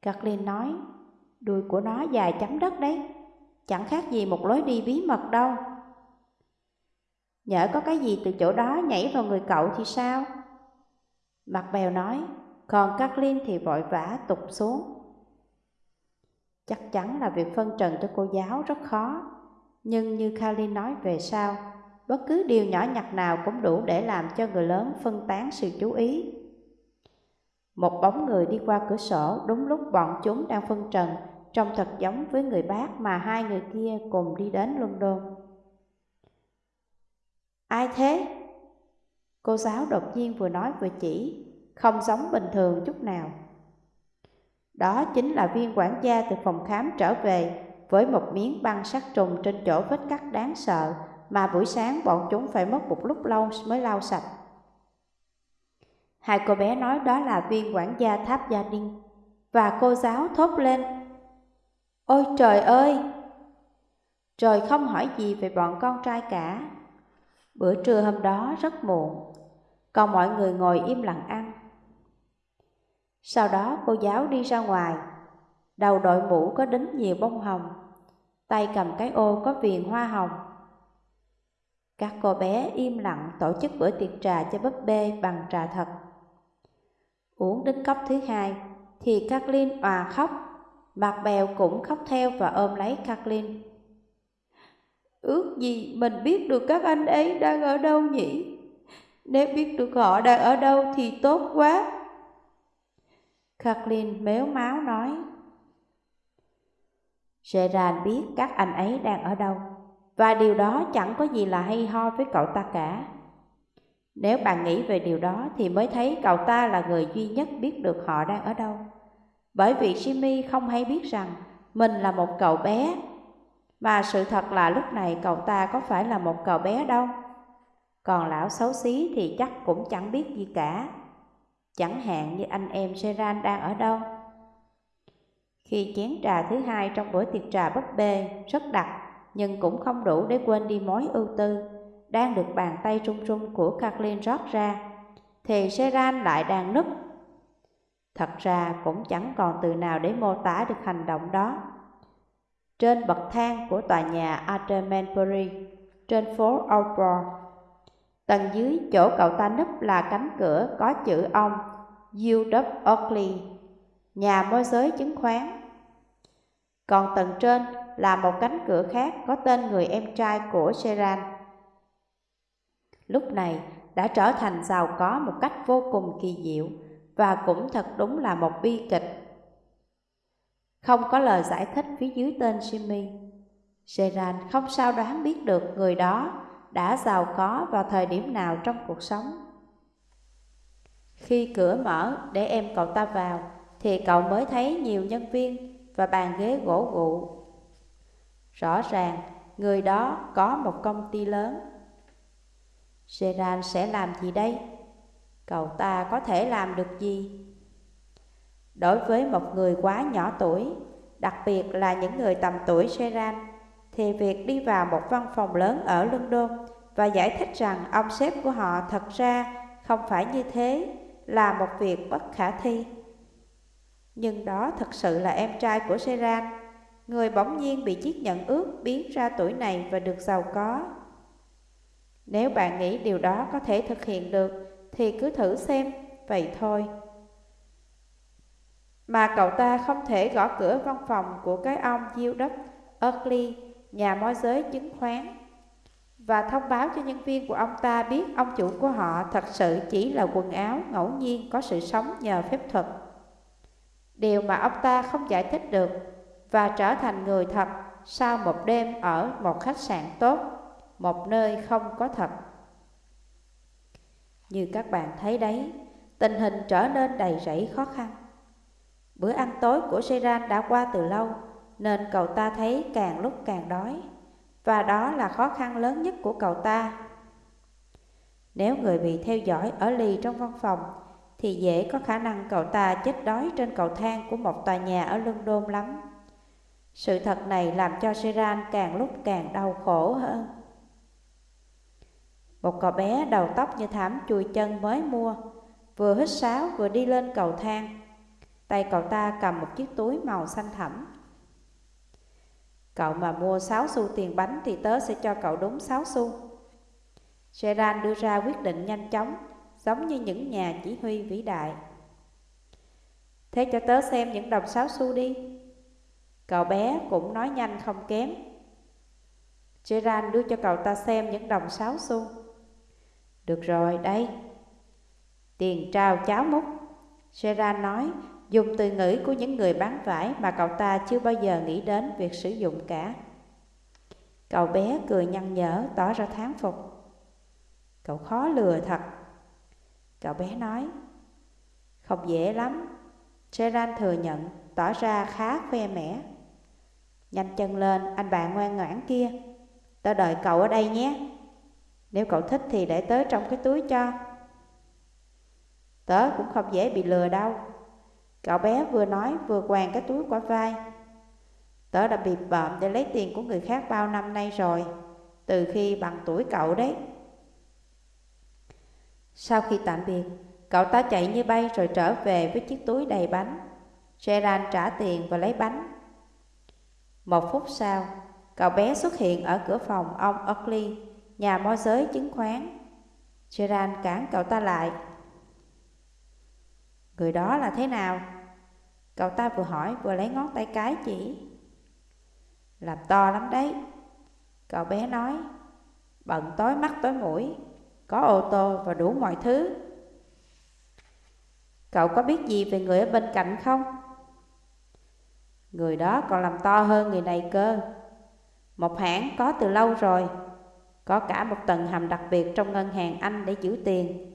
Kathleen nói, đuôi của nó dài chấm đất đấy, chẳng khác gì một lối đi bí mật đâu. Nhỡ có cái gì từ chỗ đó nhảy vào người cậu thì sao? Mặt bèo nói, còn Kathleen thì vội vã tụt xuống. Chắc chắn là việc phân trần cho cô giáo rất khó, nhưng như Kathleen nói về sau, bất cứ điều nhỏ nhặt nào cũng đủ để làm cho người lớn phân tán sự chú ý. Một bóng người đi qua cửa sổ đúng lúc bọn chúng đang phân trần, trông thật giống với người bác mà hai người kia cùng đi đến London. Ai thế? Cô giáo đột nhiên vừa nói vừa chỉ, không giống bình thường chút nào. Đó chính là viên quản gia từ phòng khám trở về với một miếng băng sát trùng trên chỗ vết cắt đáng sợ mà buổi sáng bọn chúng phải mất một lúc lâu mới lau sạch. Hai cô bé nói đó là viên quản gia tháp gia đình và cô giáo thốt lên. Ôi trời ơi! Trời không hỏi gì về bọn con trai cả. Bữa trưa hôm đó rất muộn, còn mọi người ngồi im lặng ăn. Sau đó cô giáo đi ra ngoài, đầu đội mũ có đính nhiều bông hồng, tay cầm cái ô có viền hoa hồng. Các cô bé im lặng tổ chức bữa tiệc trà cho búp bê bằng trà thật. Uống đến cốc thứ hai thì Kathleen òa khóc, mặt bèo cũng khóc theo và ôm lấy Kathleen. Ước gì mình biết được các anh ấy đang ở đâu nhỉ? Nếu biết được họ đang ở đâu thì tốt quá. Kathleen méo máu nói. Gerard biết các anh ấy đang ở đâu, và điều đó chẳng có gì là hay ho với cậu ta cả. Nếu bạn nghĩ về điều đó thì mới thấy cậu ta là người duy nhất biết được họ đang ở đâu. Bởi vì Jimmy không hay biết rằng mình là một cậu bé, mà sự thật là lúc này cậu ta có phải là một cậu bé đâu. Còn lão xấu xí thì chắc cũng chẳng biết gì cả. Chẳng hạn như anh em Seran đang ở đâu. Khi chén trà thứ hai trong bữa tiệc trà búp bê rất đặc nhưng cũng không đủ để quên đi mối ưu tư đang được bàn tay trung trung của Kathleen rót ra thì Seran lại đang nức. Thật ra cũng chẳng còn từ nào để mô tả được hành động đó. Trên bậc thang của tòa nhà Atermanbury trên phố Outboard Tầng dưới chỗ cậu ta nấp là cánh cửa có chữ ông U.W. Oakley, nhà môi giới chứng khoán. Còn tầng trên là một cánh cửa khác có tên người em trai của Seran. Lúc này đã trở thành giàu có một cách vô cùng kỳ diệu và cũng thật đúng là một bi kịch. Không có lời giải thích phía dưới tên Jimmy. Seran không sao đoán biết được người đó đã giàu có vào thời điểm nào trong cuộc sống. Khi cửa mở để em cậu ta vào, thì cậu mới thấy nhiều nhân viên và bàn ghế gỗ gụ. Rõ ràng, người đó có một công ty lớn. Gerard sẽ làm gì đây? Cậu ta có thể làm được gì? Đối với một người quá nhỏ tuổi, đặc biệt là những người tầm tuổi Gerard, thì việc đi vào một văn phòng lớn ở London và giải thích rằng ông sếp của họ thật ra không phải như thế là một việc bất khả thi. Nhưng đó thật sự là em trai của Seran, người bỗng nhiên bị chiếc nhận ước biến ra tuổi này và được giàu có. Nếu bạn nghĩ điều đó có thể thực hiện được thì cứ thử xem, vậy thôi. Mà cậu ta không thể gõ cửa văn phòng của cái ông Gildup Oakley nhà môi giới chứng khoán và thông báo cho nhân viên của ông ta biết ông chủ của họ thật sự chỉ là quần áo ngẫu nhiên có sự sống nhờ phép thuật. Điều mà ông ta không giải thích được và trở thành người thật sau một đêm ở một khách sạn tốt, một nơi không có thật. Như các bạn thấy đấy, tình hình trở nên đầy rẫy khó khăn. Bữa ăn tối của Seran đã qua từ lâu, nên cậu ta thấy càng lúc càng đói, và đó là khó khăn lớn nhất của cậu ta. Nếu người bị theo dõi ở lì trong văn phòng, thì dễ có khả năng cậu ta chết đói trên cầu thang của một tòa nhà ở London lắm. Sự thật này làm cho Seran càng lúc càng đau khổ hơn. Một cậu bé đầu tóc như thảm chùi chân mới mua, vừa hít sáo vừa đi lên cầu thang. Tay cậu ta cầm một chiếc túi màu xanh thẳm. Cậu mà mua 6 xu tiền bánh thì tớ sẽ cho cậu đúng 6 xu. Seran đưa ra quyết định nhanh chóng, giống như những nhà chỉ huy vĩ đại. Thế cho tớ xem những đồng 6 xu đi. Cậu bé cũng nói nhanh không kém. Gerard đưa cho cậu ta xem những đồng sáu xu. Được rồi, đây. Tiền trao cháo múc. Gerard nói, dùng từ ngữ của những người bán vải mà cậu ta chưa bao giờ nghĩ đến việc sử dụng cả. Cậu bé cười nhăn nhở, tỏ ra thán phục. Cậu khó lừa thật. Cậu bé nói, không dễ lắm. Gerard thừa nhận, tỏ ra khá khoe mẽ. Nhanh chân lên, anh bạn ngoan ngoãn kia. Tớ đợi cậu ở đây nhé. Nếu cậu thích thì để tớ trong cái túi cho. Tớ cũng không dễ bị lừa đâu. Cậu bé vừa nói vừa quàng cái túi qua vai. Tớ đã bị bợm để lấy tiền của người khác bao năm nay rồi, từ khi bằng tuổi cậu đấy. Sau khi tạm biệt, cậu ta chạy như bay rồi trở về với chiếc túi đầy bánh. Gerard trả tiền và lấy bánh. Một phút sau, cậu bé xuất hiện ở cửa phòng ông Oakley, nhà môi giới chứng khoán. Gerard cản cậu ta lại. Người đó là thế nào? Cậu ta vừa hỏi vừa lấy ngón tay cái chỉ. Làm to lắm đấy. Cậu bé nói, bận tối mắt tối mũi, có ô tô và đủ mọi thứ. Cậu có biết gì về người ở bên cạnh không? Người đó còn làm to hơn người này cơ. Một hãng có từ lâu rồi, có cả một tầng hầm đặc biệt trong ngân hàng Anh để giữ tiền.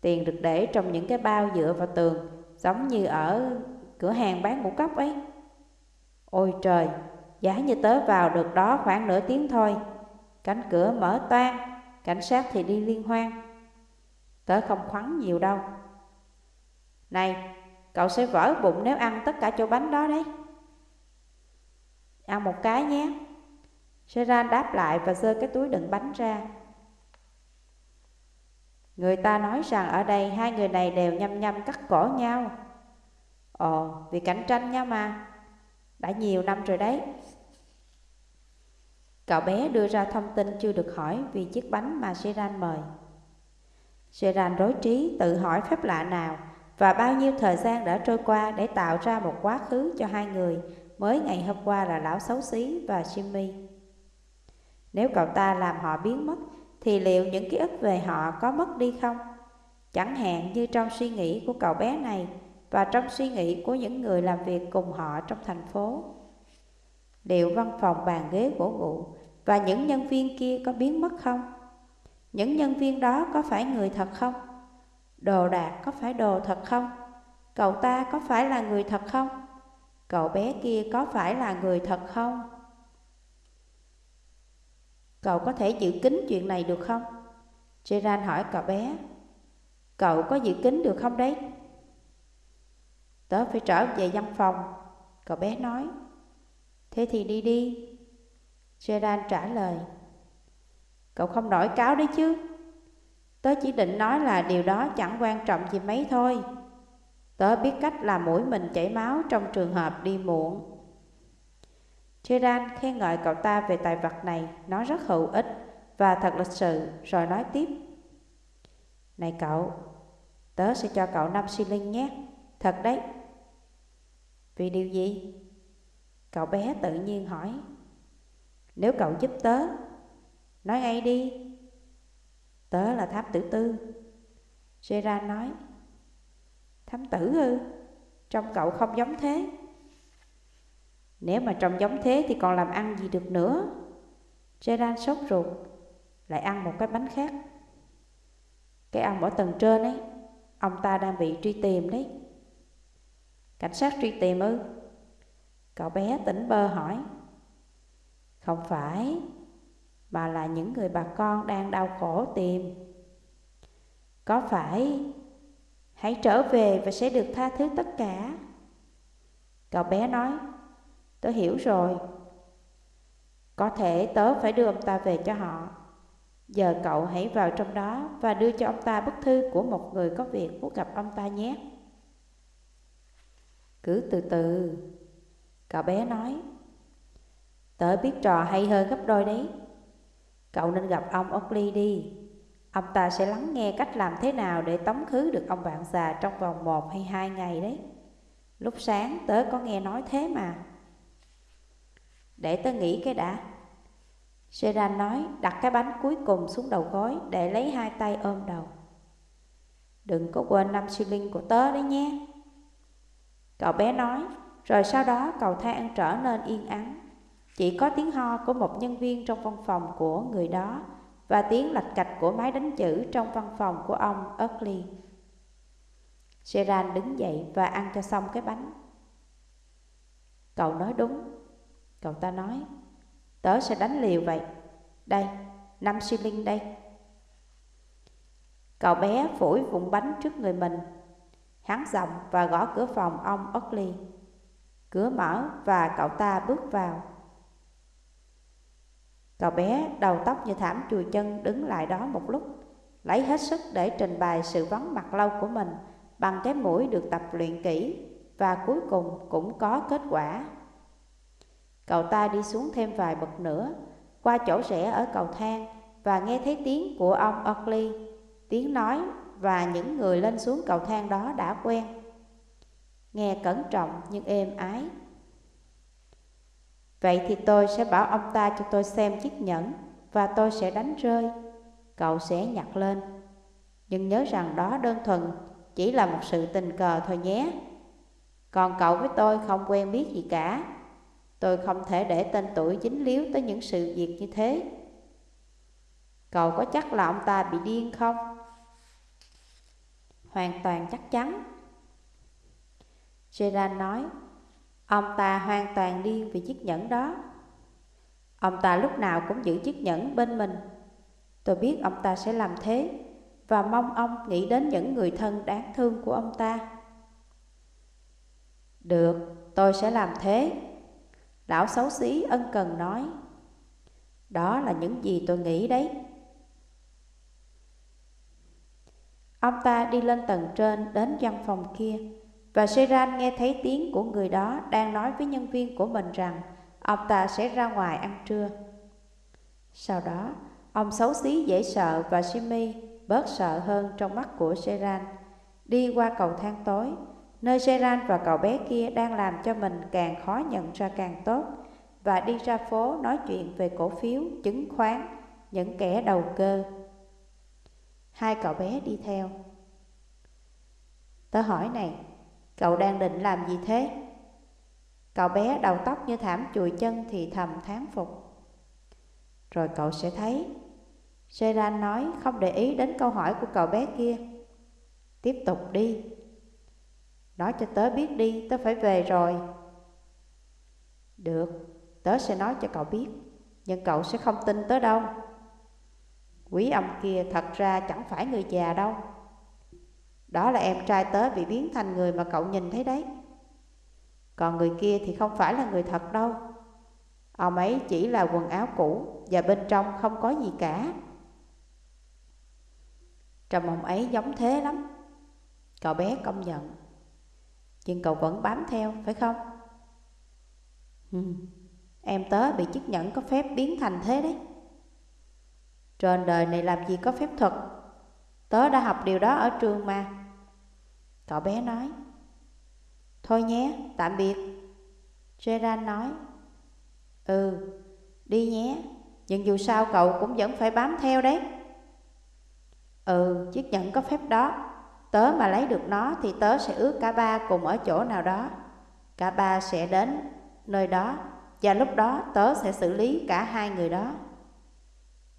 Tiền được để trong những cái bao dựa vào tường, giống như ở cửa hàng bán ngũ cốc ấy. Ôi trời, giá như tớ vào được đó khoảng nửa tiếng thôi. Cánh cửa mở toan, cảnh sát thì đi liên hoan. Tớ không khoắn nhiều đâu. Này, cậu sẽ vỡ bụng nếu ăn tất cả chỗ bánh đó đấy. Ăn một cái nhé. Seran đáp lại và giơ cái túi đựng bánh ra. Người ta nói rằng ở đây hai người này đều nhăm nhăm cắt cổ nhau. Ồ, vì cạnh tranh nhau mà. Đã nhiều năm rồi đấy. Cậu bé đưa ra thông tin chưa được hỏi vì chiếc bánh mà Seran mời. Seran rối trí tự hỏi phép lạ nào và bao nhiêu thời gian đã trôi qua để tạo ra một quá khứ cho hai người mới ngày hôm qua là lão xấu xí và Jimmy. Nếu cậu ta làm họ biến mất, thì liệu những ký ức về họ có mất đi không? Chẳng hạn như trong suy nghĩ của cậu bé này và trong suy nghĩ của những người làm việc cùng họ trong thành phố. Liệu văn phòng bàn ghế gỗ gụ và những nhân viên kia có biến mất không? Những nhân viên đó có phải người thật không? Đồ đạc có phải đồ thật không? Cậu ta có phải là người thật không? Cậu bé kia có phải là người thật không? Cậu có thể giữ kín chuyện này được không? Gerard hỏi cậu bé. Cậu có giữ kín được không đấy? Tớ phải trở về văn phòng. Cậu bé nói. Thế thì đi đi. Gerard trả lời. Cậu không nổi cáo đấy chứ. Tớ chỉ định nói là điều đó chẳng quan trọng gì mấy thôi. Tớ biết cách làm mũi mình chảy máu trong trường hợp đi muộn. Chiran khen ngợi cậu ta về tài vật này, nó rất hữu ích và thật lịch sự, rồi nói tiếp. Này cậu, tớ sẽ cho cậu 5 shilling nhé, thật đấy. Vì điều gì? Cậu bé tự nhiên hỏi. Nếu cậu giúp tớ, nói ngay đi. Tớ là tháp tử tư. Gerard nói. Thám tử ư? Trông cậu không giống thế. Nếu mà trông giống thế thì còn làm ăn gì được nữa? Gerard sốt ruột, Lại ăn một cái bánh khác. Cái ông ở tầng trên ấy, Ông ta đang bị truy tìm đấy. Cảnh sát truy tìm ư? Cậu bé tỉnh bơ hỏi. Không phải, Mà là những người bà con đang đau khổ tìm. Có phải Hãy trở về và sẽ được tha thứ tất cả Cậu bé nói, Tớ hiểu rồi. Có thể tớ phải đưa ông ta về cho họ. Giờ cậu hãy vào trong đó và đưa cho ông ta bức thư của một người có việc muốn gặp ông ta nhé. Cứ từ từ. Cậu bé nói. Tớ biết trò hay hơn gấp đôi đấy. Cậu nên gặp ông Oakley đi. Ông ta sẽ lắng nghe cách làm thế nào để tống khứ được ông bạn già trong vòng một hay hai ngày đấy. Lúc sáng tớ có nghe nói thế mà. Để tớ nghĩ cái đã. Seran nói đặt cái bánh cuối cùng xuống đầu gối để lấy hai tay ôm đầu. Đừng có quên năm shilling của tớ đấy nhé. Cậu bé nói, rồi sau đó cầu thang trở nên yên ắng. Chỉ có tiếng ho của một nhân viên trong văn phòng của người đó và tiếng lạch cạch của máy đánh chữ trong văn phòng của ông Oakley. Gerard đứng dậy và ăn cho xong cái bánh. Cậu nói đúng. Cậu ta nói, tớ sẽ đánh liều vậy. Đây, năm shilling đây. Cậu bé phủi vụn bánh trước người mình. Hắn giọng và gõ cửa phòng ông Oakley. Cửa mở và cậu ta bước vào. Cậu bé đầu tóc như thảm chùi chân đứng lại đó một lúc, lấy hết sức để trình bày sự vắng mặt lâu của mình bằng cái mũi được tập luyện kỹ và cuối cùng cũng có kết quả. Cậu ta đi xuống thêm vài bậc nữa, qua chỗ rẽ ở cầu thang và nghe thấy tiếng của ông Oakley, tiếng nói và những người lên xuống cầu thang đó đã quen. Nghe cẩn trọng nhưng êm ái. Vậy thì tôi sẽ bảo ông ta cho tôi xem chiếc nhẫn và tôi sẽ đánh rơi. Cậu sẽ nhặt lên. Nhưng nhớ rằng đó đơn thuần chỉ là một sự tình cờ thôi nhé. Còn cậu với tôi không quen biết gì cả. Tôi không thể để tên tuổi dính líu tới những sự việc như thế. Cậu có chắc là ông ta bị điên không? Hoàn toàn chắc chắn. Gerard nói, ông ta hoàn toàn điên vì chiếc nhẫn đó. Ông ta lúc nào cũng giữ chiếc nhẫn bên mình. Tôi biết ông ta sẽ làm thế và mong ông nghĩ đến những người thân đáng thương của ông ta. Được, tôi sẽ làm thế. Lão xấu xí ân cần nói. Đó là những gì tôi nghĩ đấy. Ông ta đi lên tầng trên đến văn phòng kia và Seran nghe thấy tiếng của người đó đang nói với nhân viên của mình rằng ông ta sẽ ra ngoài ăn trưa. Sau đó, ông xấu xí dễ sợ và Simi bớt sợ hơn trong mắt của Seran đi qua cầu thang tối nơi seran và cậu bé kia đang làm cho mình càng khó nhận ra càng tốt và đi ra phố nói chuyện về cổ phiếu, chứng khoán, những kẻ đầu cơ. Hai cậu bé đi theo. Tớ hỏi này, cậu đang định làm gì thế? Cậu bé đầu tóc như thảm chùi chân thì thầm thán phục. Rồi cậu sẽ thấy. Seran nói không để ý đến câu hỏi của cậu bé kia. Tiếp tục đi, Nói cho tớ biết đi, tớ phải về rồi. Được, tớ sẽ nói cho cậu biết, nhưng cậu sẽ không tin tớ đâu. Quý ông kia thật ra chẳng phải người già đâu. Đó là em trai tớ bị biến thành người mà cậu nhìn thấy đấy. Còn người kia thì không phải là người thật đâu. Ông ấy chỉ là quần áo cũ và bên trong không có gì cả. Trầm ông ấy giống thế lắm. Cậu bé công nhận. Nhưng cậu vẫn bám theo, phải không? Ừ. Em tớ bị chiếc nhẫn có phép biến thành thế đấy. Trên đời này làm gì có phép thuật Tớ đã học điều đó ở trường mà Cậu bé nói Thôi nhé, tạm biệt Gerard nói Ừ, đi nhé Nhưng dù sao cậu cũng vẫn phải bám theo đấy Ừ, chiếc nhẫn có phép đó Tớ mà lấy được nó thì tớ sẽ ước cả ba cùng ở chỗ nào đó. Cả ba sẽ đến nơi đó và lúc đó tớ sẽ xử lý cả hai người đó.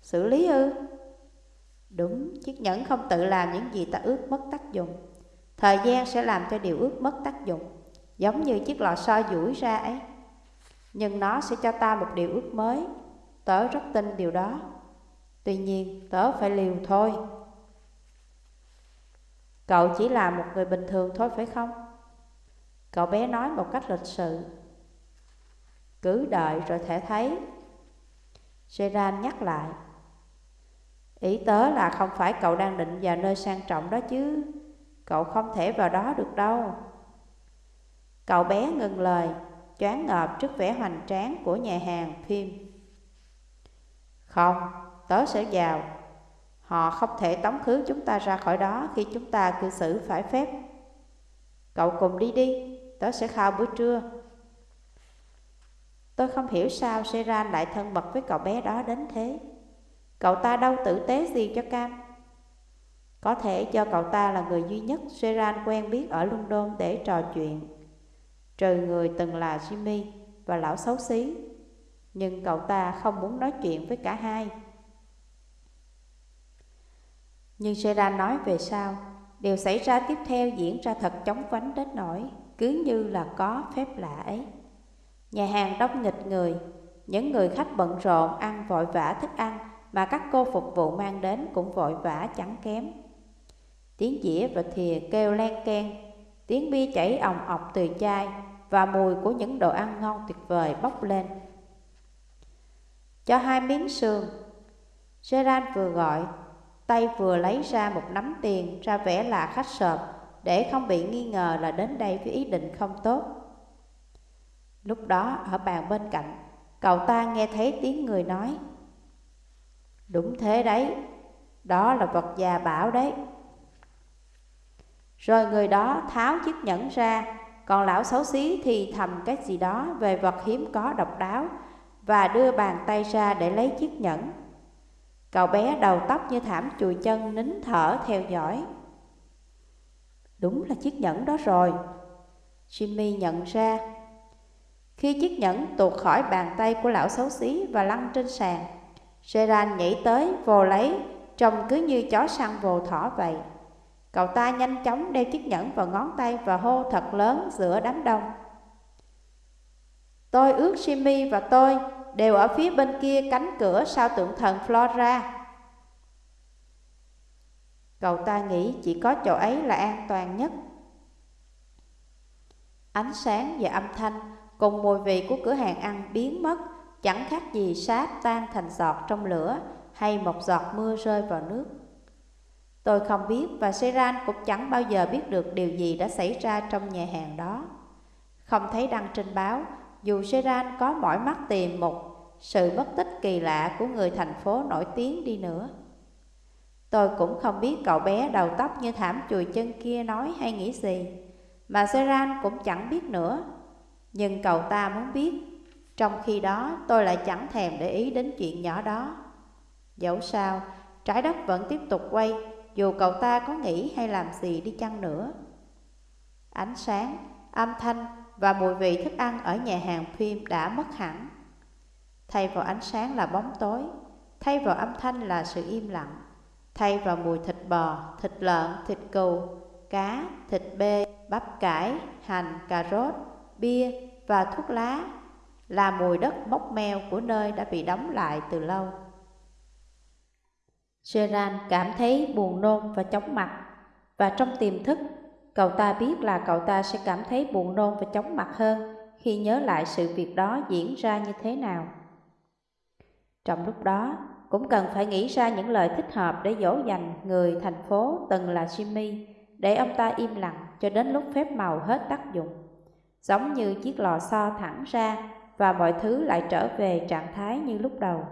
Xử lý ư? Đúng, chiếc nhẫn không tự làm những gì ta ước mất tác dụng. Thời gian sẽ làm cho điều ước mất tác dụng, giống như chiếc lò xo duỗi ra ấy. Nhưng nó sẽ cho ta một điều ước mới. Tớ rất tin điều đó. Tuy nhiên, tớ phải liều thôi. Cậu chỉ là một người bình thường thôi phải không? Cậu bé nói một cách lịch sự. Cứ đợi rồi thể thấy. Seran nhắc lại. Ý tớ là không phải cậu đang định vào nơi sang trọng đó chứ. Cậu không thể vào đó được đâu. Cậu bé ngừng lời, choáng ngợp trước vẻ hoành tráng của nhà hàng phim. Không, tớ sẽ vào Họ không thể tống khứ chúng ta ra khỏi đó khi chúng ta cư xử phải phép. Cậu cùng đi đi, tớ sẽ khao bữa trưa. Tôi không hiểu sao Seran lại thân mật với cậu bé đó đến thế. Cậu ta đâu tử tế gì cho Cam. Có thể do cậu ta là người duy nhất Seran quen biết ở London để trò chuyện. Trừ người từng là Jimmy và lão xấu xí. Nhưng cậu ta không muốn nói chuyện với cả hai. Nhưng Seran nói về sau, điều xảy ra tiếp theo diễn ra thật chóng vánh đến nỗi cứ như là có phép lạ ấy. Nhà hàng đông nghịch người, những người khách bận rộn ăn vội vã thức ăn mà các cô phục vụ mang đến cũng vội vã chẳng kém. Tiếng dĩa và thìa kêu len ken, tiếng bia chảy òng ọc từ chai và mùi của những đồ ăn ngon tuyệt vời bốc lên. Cho hai miếng sườn, Gerard vừa gọi, tay vừa lấy ra một nắm tiền ra vẻ là khách sợp để không bị nghi ngờ là đến đây với ý định không tốt. Lúc đó ở bàn bên cạnh, cậu ta nghe thấy tiếng người nói. Đúng thế đấy, đó là vật già bảo đấy. Rồi người đó tháo chiếc nhẫn ra, còn lão xấu xí thì thầm cái gì đó về vật hiếm có độc đáo và đưa bàn tay ra để lấy chiếc nhẫn. Cậu bé đầu tóc như thảm chùi chân nín thở theo dõi. Đúng là chiếc nhẫn đó rồi. Jimmy nhận ra. Khi chiếc nhẫn tuột khỏi bàn tay của lão xấu xí và lăn trên sàn, Gerard nhảy tới vồ lấy, trông cứ như chó săn vồ thỏ vậy. Cậu ta nhanh chóng đeo chiếc nhẫn vào ngón tay và hô thật lớn giữa đám đông. Tôi ước Jimmy và tôi đều ở phía bên kia cánh cửa sau tượng thần Flora. Cậu ta nghĩ chỉ có chỗ ấy là an toàn nhất. Ánh sáng và âm thanh cùng mùi vị của cửa hàng ăn biến mất, chẳng khác gì sáp tan thành giọt trong lửa hay một giọt mưa rơi vào nước. Tôi không biết và Seran cũng chẳng bao giờ biết được điều gì đã xảy ra trong nhà hàng đó. Không thấy đăng trên báo, dù Seran có mỏi mắt tìm một sự mất tích kỳ lạ của người thành phố nổi tiếng đi nữa. Tôi cũng không biết cậu bé đầu tóc như thảm chùi chân kia nói hay nghĩ gì, mà Seran cũng chẳng biết nữa. Nhưng cậu ta muốn biết, trong khi đó tôi lại chẳng thèm để ý đến chuyện nhỏ đó. Dẫu sao, trái đất vẫn tiếp tục quay, dù cậu ta có nghĩ hay làm gì đi chăng nữa. Ánh sáng, âm thanh và mùi vị thức ăn ở nhà hàng phim đã mất hẳn. Thay vào ánh sáng là bóng tối, thay vào âm thanh là sự im lặng, thay vào mùi thịt bò, thịt lợn, thịt cừu, cá, thịt bê, bắp cải, hành, cà rốt, bia và thuốc lá là mùi đất mốc meo của nơi đã bị đóng lại từ lâu. Gerard cảm thấy buồn nôn và chóng mặt, và trong tiềm thức, cậu ta biết là cậu ta sẽ cảm thấy buồn nôn và chóng mặt hơn khi nhớ lại sự việc đó diễn ra như thế nào. Trong lúc đó, cũng cần phải nghĩ ra những lời thích hợp để dỗ dành người thành phố từng là Jimmy, để ông ta im lặng cho đến lúc phép màu hết tác dụng. Giống như chiếc lò xo thẳng ra và mọi thứ lại trở về trạng thái như lúc đầu.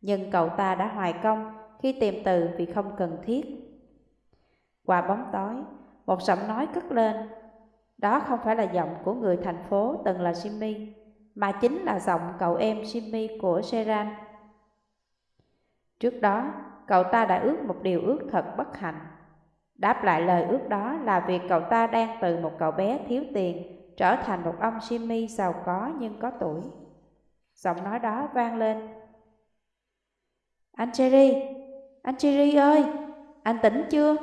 Nhưng cậu ta đã hoài công khi tìm từ vì không cần thiết. Qua bóng tối, một giọng nói cất lên. Đó không phải là giọng của người thành phố từng là Jimmy, mà chính là giọng cậu em Jimmy của seran. Trước đó, cậu ta đã ước một điều ước thật bất hạnh. Đáp lại lời ước đó là việc cậu ta đang từ một cậu bé thiếu tiền trở thành một ông Jimmy giàu có nhưng có tuổi. Giọng nói đó vang lên. Anh Cherry, anh Cherry ơi, anh tỉnh chưa?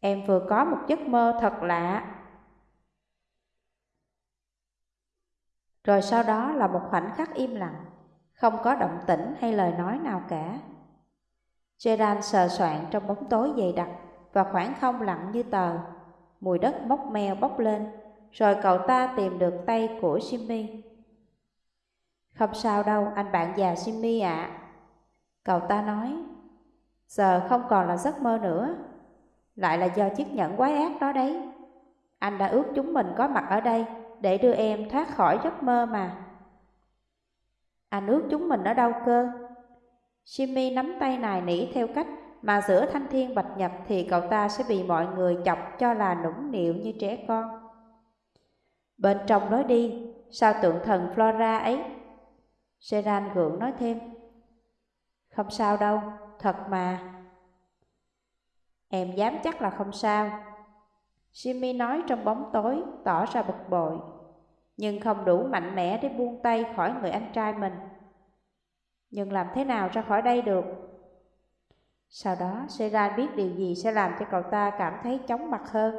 Em vừa có một giấc mơ thật lạ. Rồi sau đó là một khoảnh khắc im lặng, không có động tĩnh hay lời nói nào cả. Gerard sờ soạn trong bóng tối dày đặc và khoảng không lặng như tờ. Mùi đất mốc meo bốc lên, rồi cậu ta tìm được tay của Jimmy. Không sao đâu, anh bạn già Jimmy ạ. Cậu ta nói, giờ không còn là giấc mơ nữa, lại là do chiếc nhẫn quái ác đó đấy. Anh đã ước chúng mình có mặt ở đây để đưa em thoát khỏi giấc mơ mà. Anh ước chúng mình ở đâu cơ? Jimmy nắm tay nài nỉ theo cách mà giữa thanh thiên bạch nhật thì cậu ta sẽ bị mọi người chọc cho là nũng nịu như trẻ con. Bên trong nói đi, sao tượng thần Flora ấy? Seran gượng nói thêm. Không sao đâu, thật mà. Em dám chắc là không sao. Jimmy nói trong bóng tối, tỏ ra bực bội, nhưng không đủ mạnh mẽ để buông tay khỏi người anh trai mình. Nhưng làm thế nào ra khỏi đây được? Sau đó, Seran biết điều gì sẽ làm cho cậu ta cảm thấy chóng mặt hơn.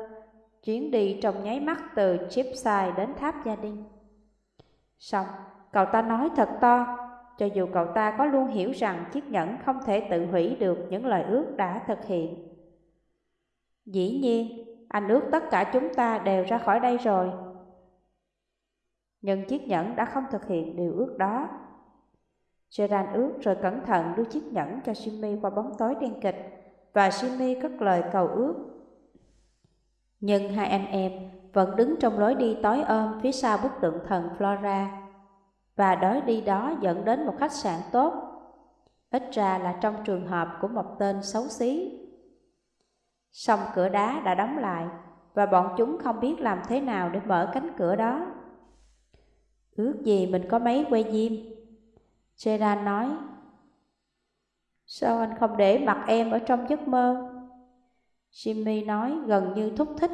Chuyến đi trong nháy mắt từ Chipside đến tháp gia đình. Xong, cậu ta nói thật to, cho dù cậu ta có luôn hiểu rằng chiếc nhẫn không thể tự hủy được những lời ước đã thực hiện. Dĩ nhiên, anh ước tất cả chúng ta đều ra khỏi đây rồi. Nhưng chiếc nhẫn đã không thực hiện điều ước đó. Gerard ước rồi cẩn thận đưa chiếc nhẫn cho Jimmy qua bóng tối đen kịch và Jimmy cất lời cầu ước. Nhưng hai anh em vẫn đứng trong lối đi tối ôm phía sau bức tượng thần Flora và đói đi đó dẫn đến một khách sạn tốt, ít ra là trong trường hợp của một tên xấu xí. Song cửa đá đã đóng lại và bọn chúng không biết làm thế nào để mở cánh cửa đó. Ước gì mình có mấy quay diêm. Gerard nói, Sao anh không để mặt em ở trong giấc mơ? Jimmy nói gần như thúc thích.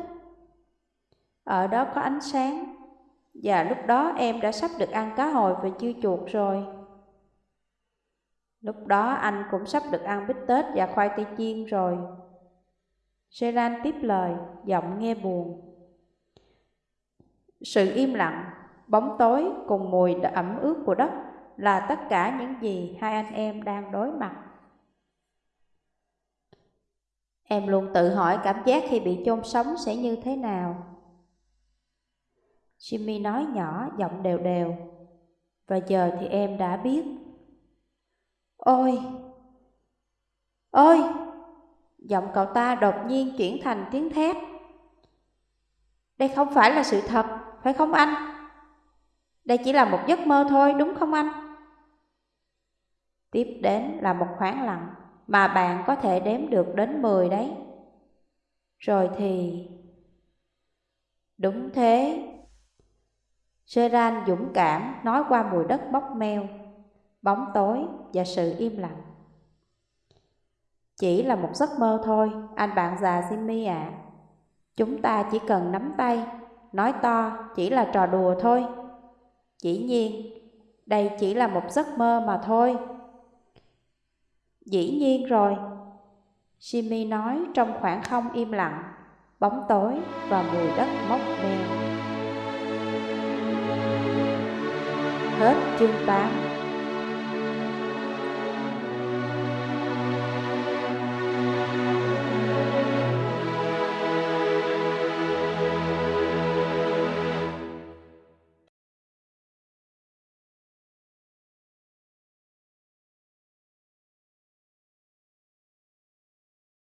Ở đó có ánh sáng, và lúc đó em đã sắp được ăn cá hồi và dưa chuột rồi. Lúc đó anh cũng sắp được ăn bít tết và khoai tây chiên rồi. seran tiếp lời, giọng nghe buồn. Sự im lặng, bóng tối cùng mùi ẩm ướt của đất là tất cả những gì hai anh em đang đối mặt. Em luôn tự hỏi cảm giác khi bị chôn sống sẽ như thế nào. Jimmy nói nhỏ, giọng đều đều. Và giờ thì em đã biết. Ôi! Ôi! Giọng cậu ta đột nhiên chuyển thành tiếng thét. Đây không phải là sự thật, phải không anh? Đây chỉ là một giấc mơ thôi, đúng không anh? Tiếp đến là một khoảng lặng mà bạn có thể đếm được đến 10 đấy. Rồi thì... Đúng thế. Seran dũng cảm nói qua mùi đất bốc meo, bóng tối và sự im lặng. Chỉ là một giấc mơ thôi, anh bạn già Jimmy ạ. À. Chúng ta chỉ cần nắm tay, nói to chỉ là trò đùa thôi. Dĩ nhiên, đây chỉ là một giấc mơ mà thôi. Dĩ nhiên rồi, Jimmy nói trong khoảng không im lặng, bóng tối và mùi đất mốc meo. Hết chương 8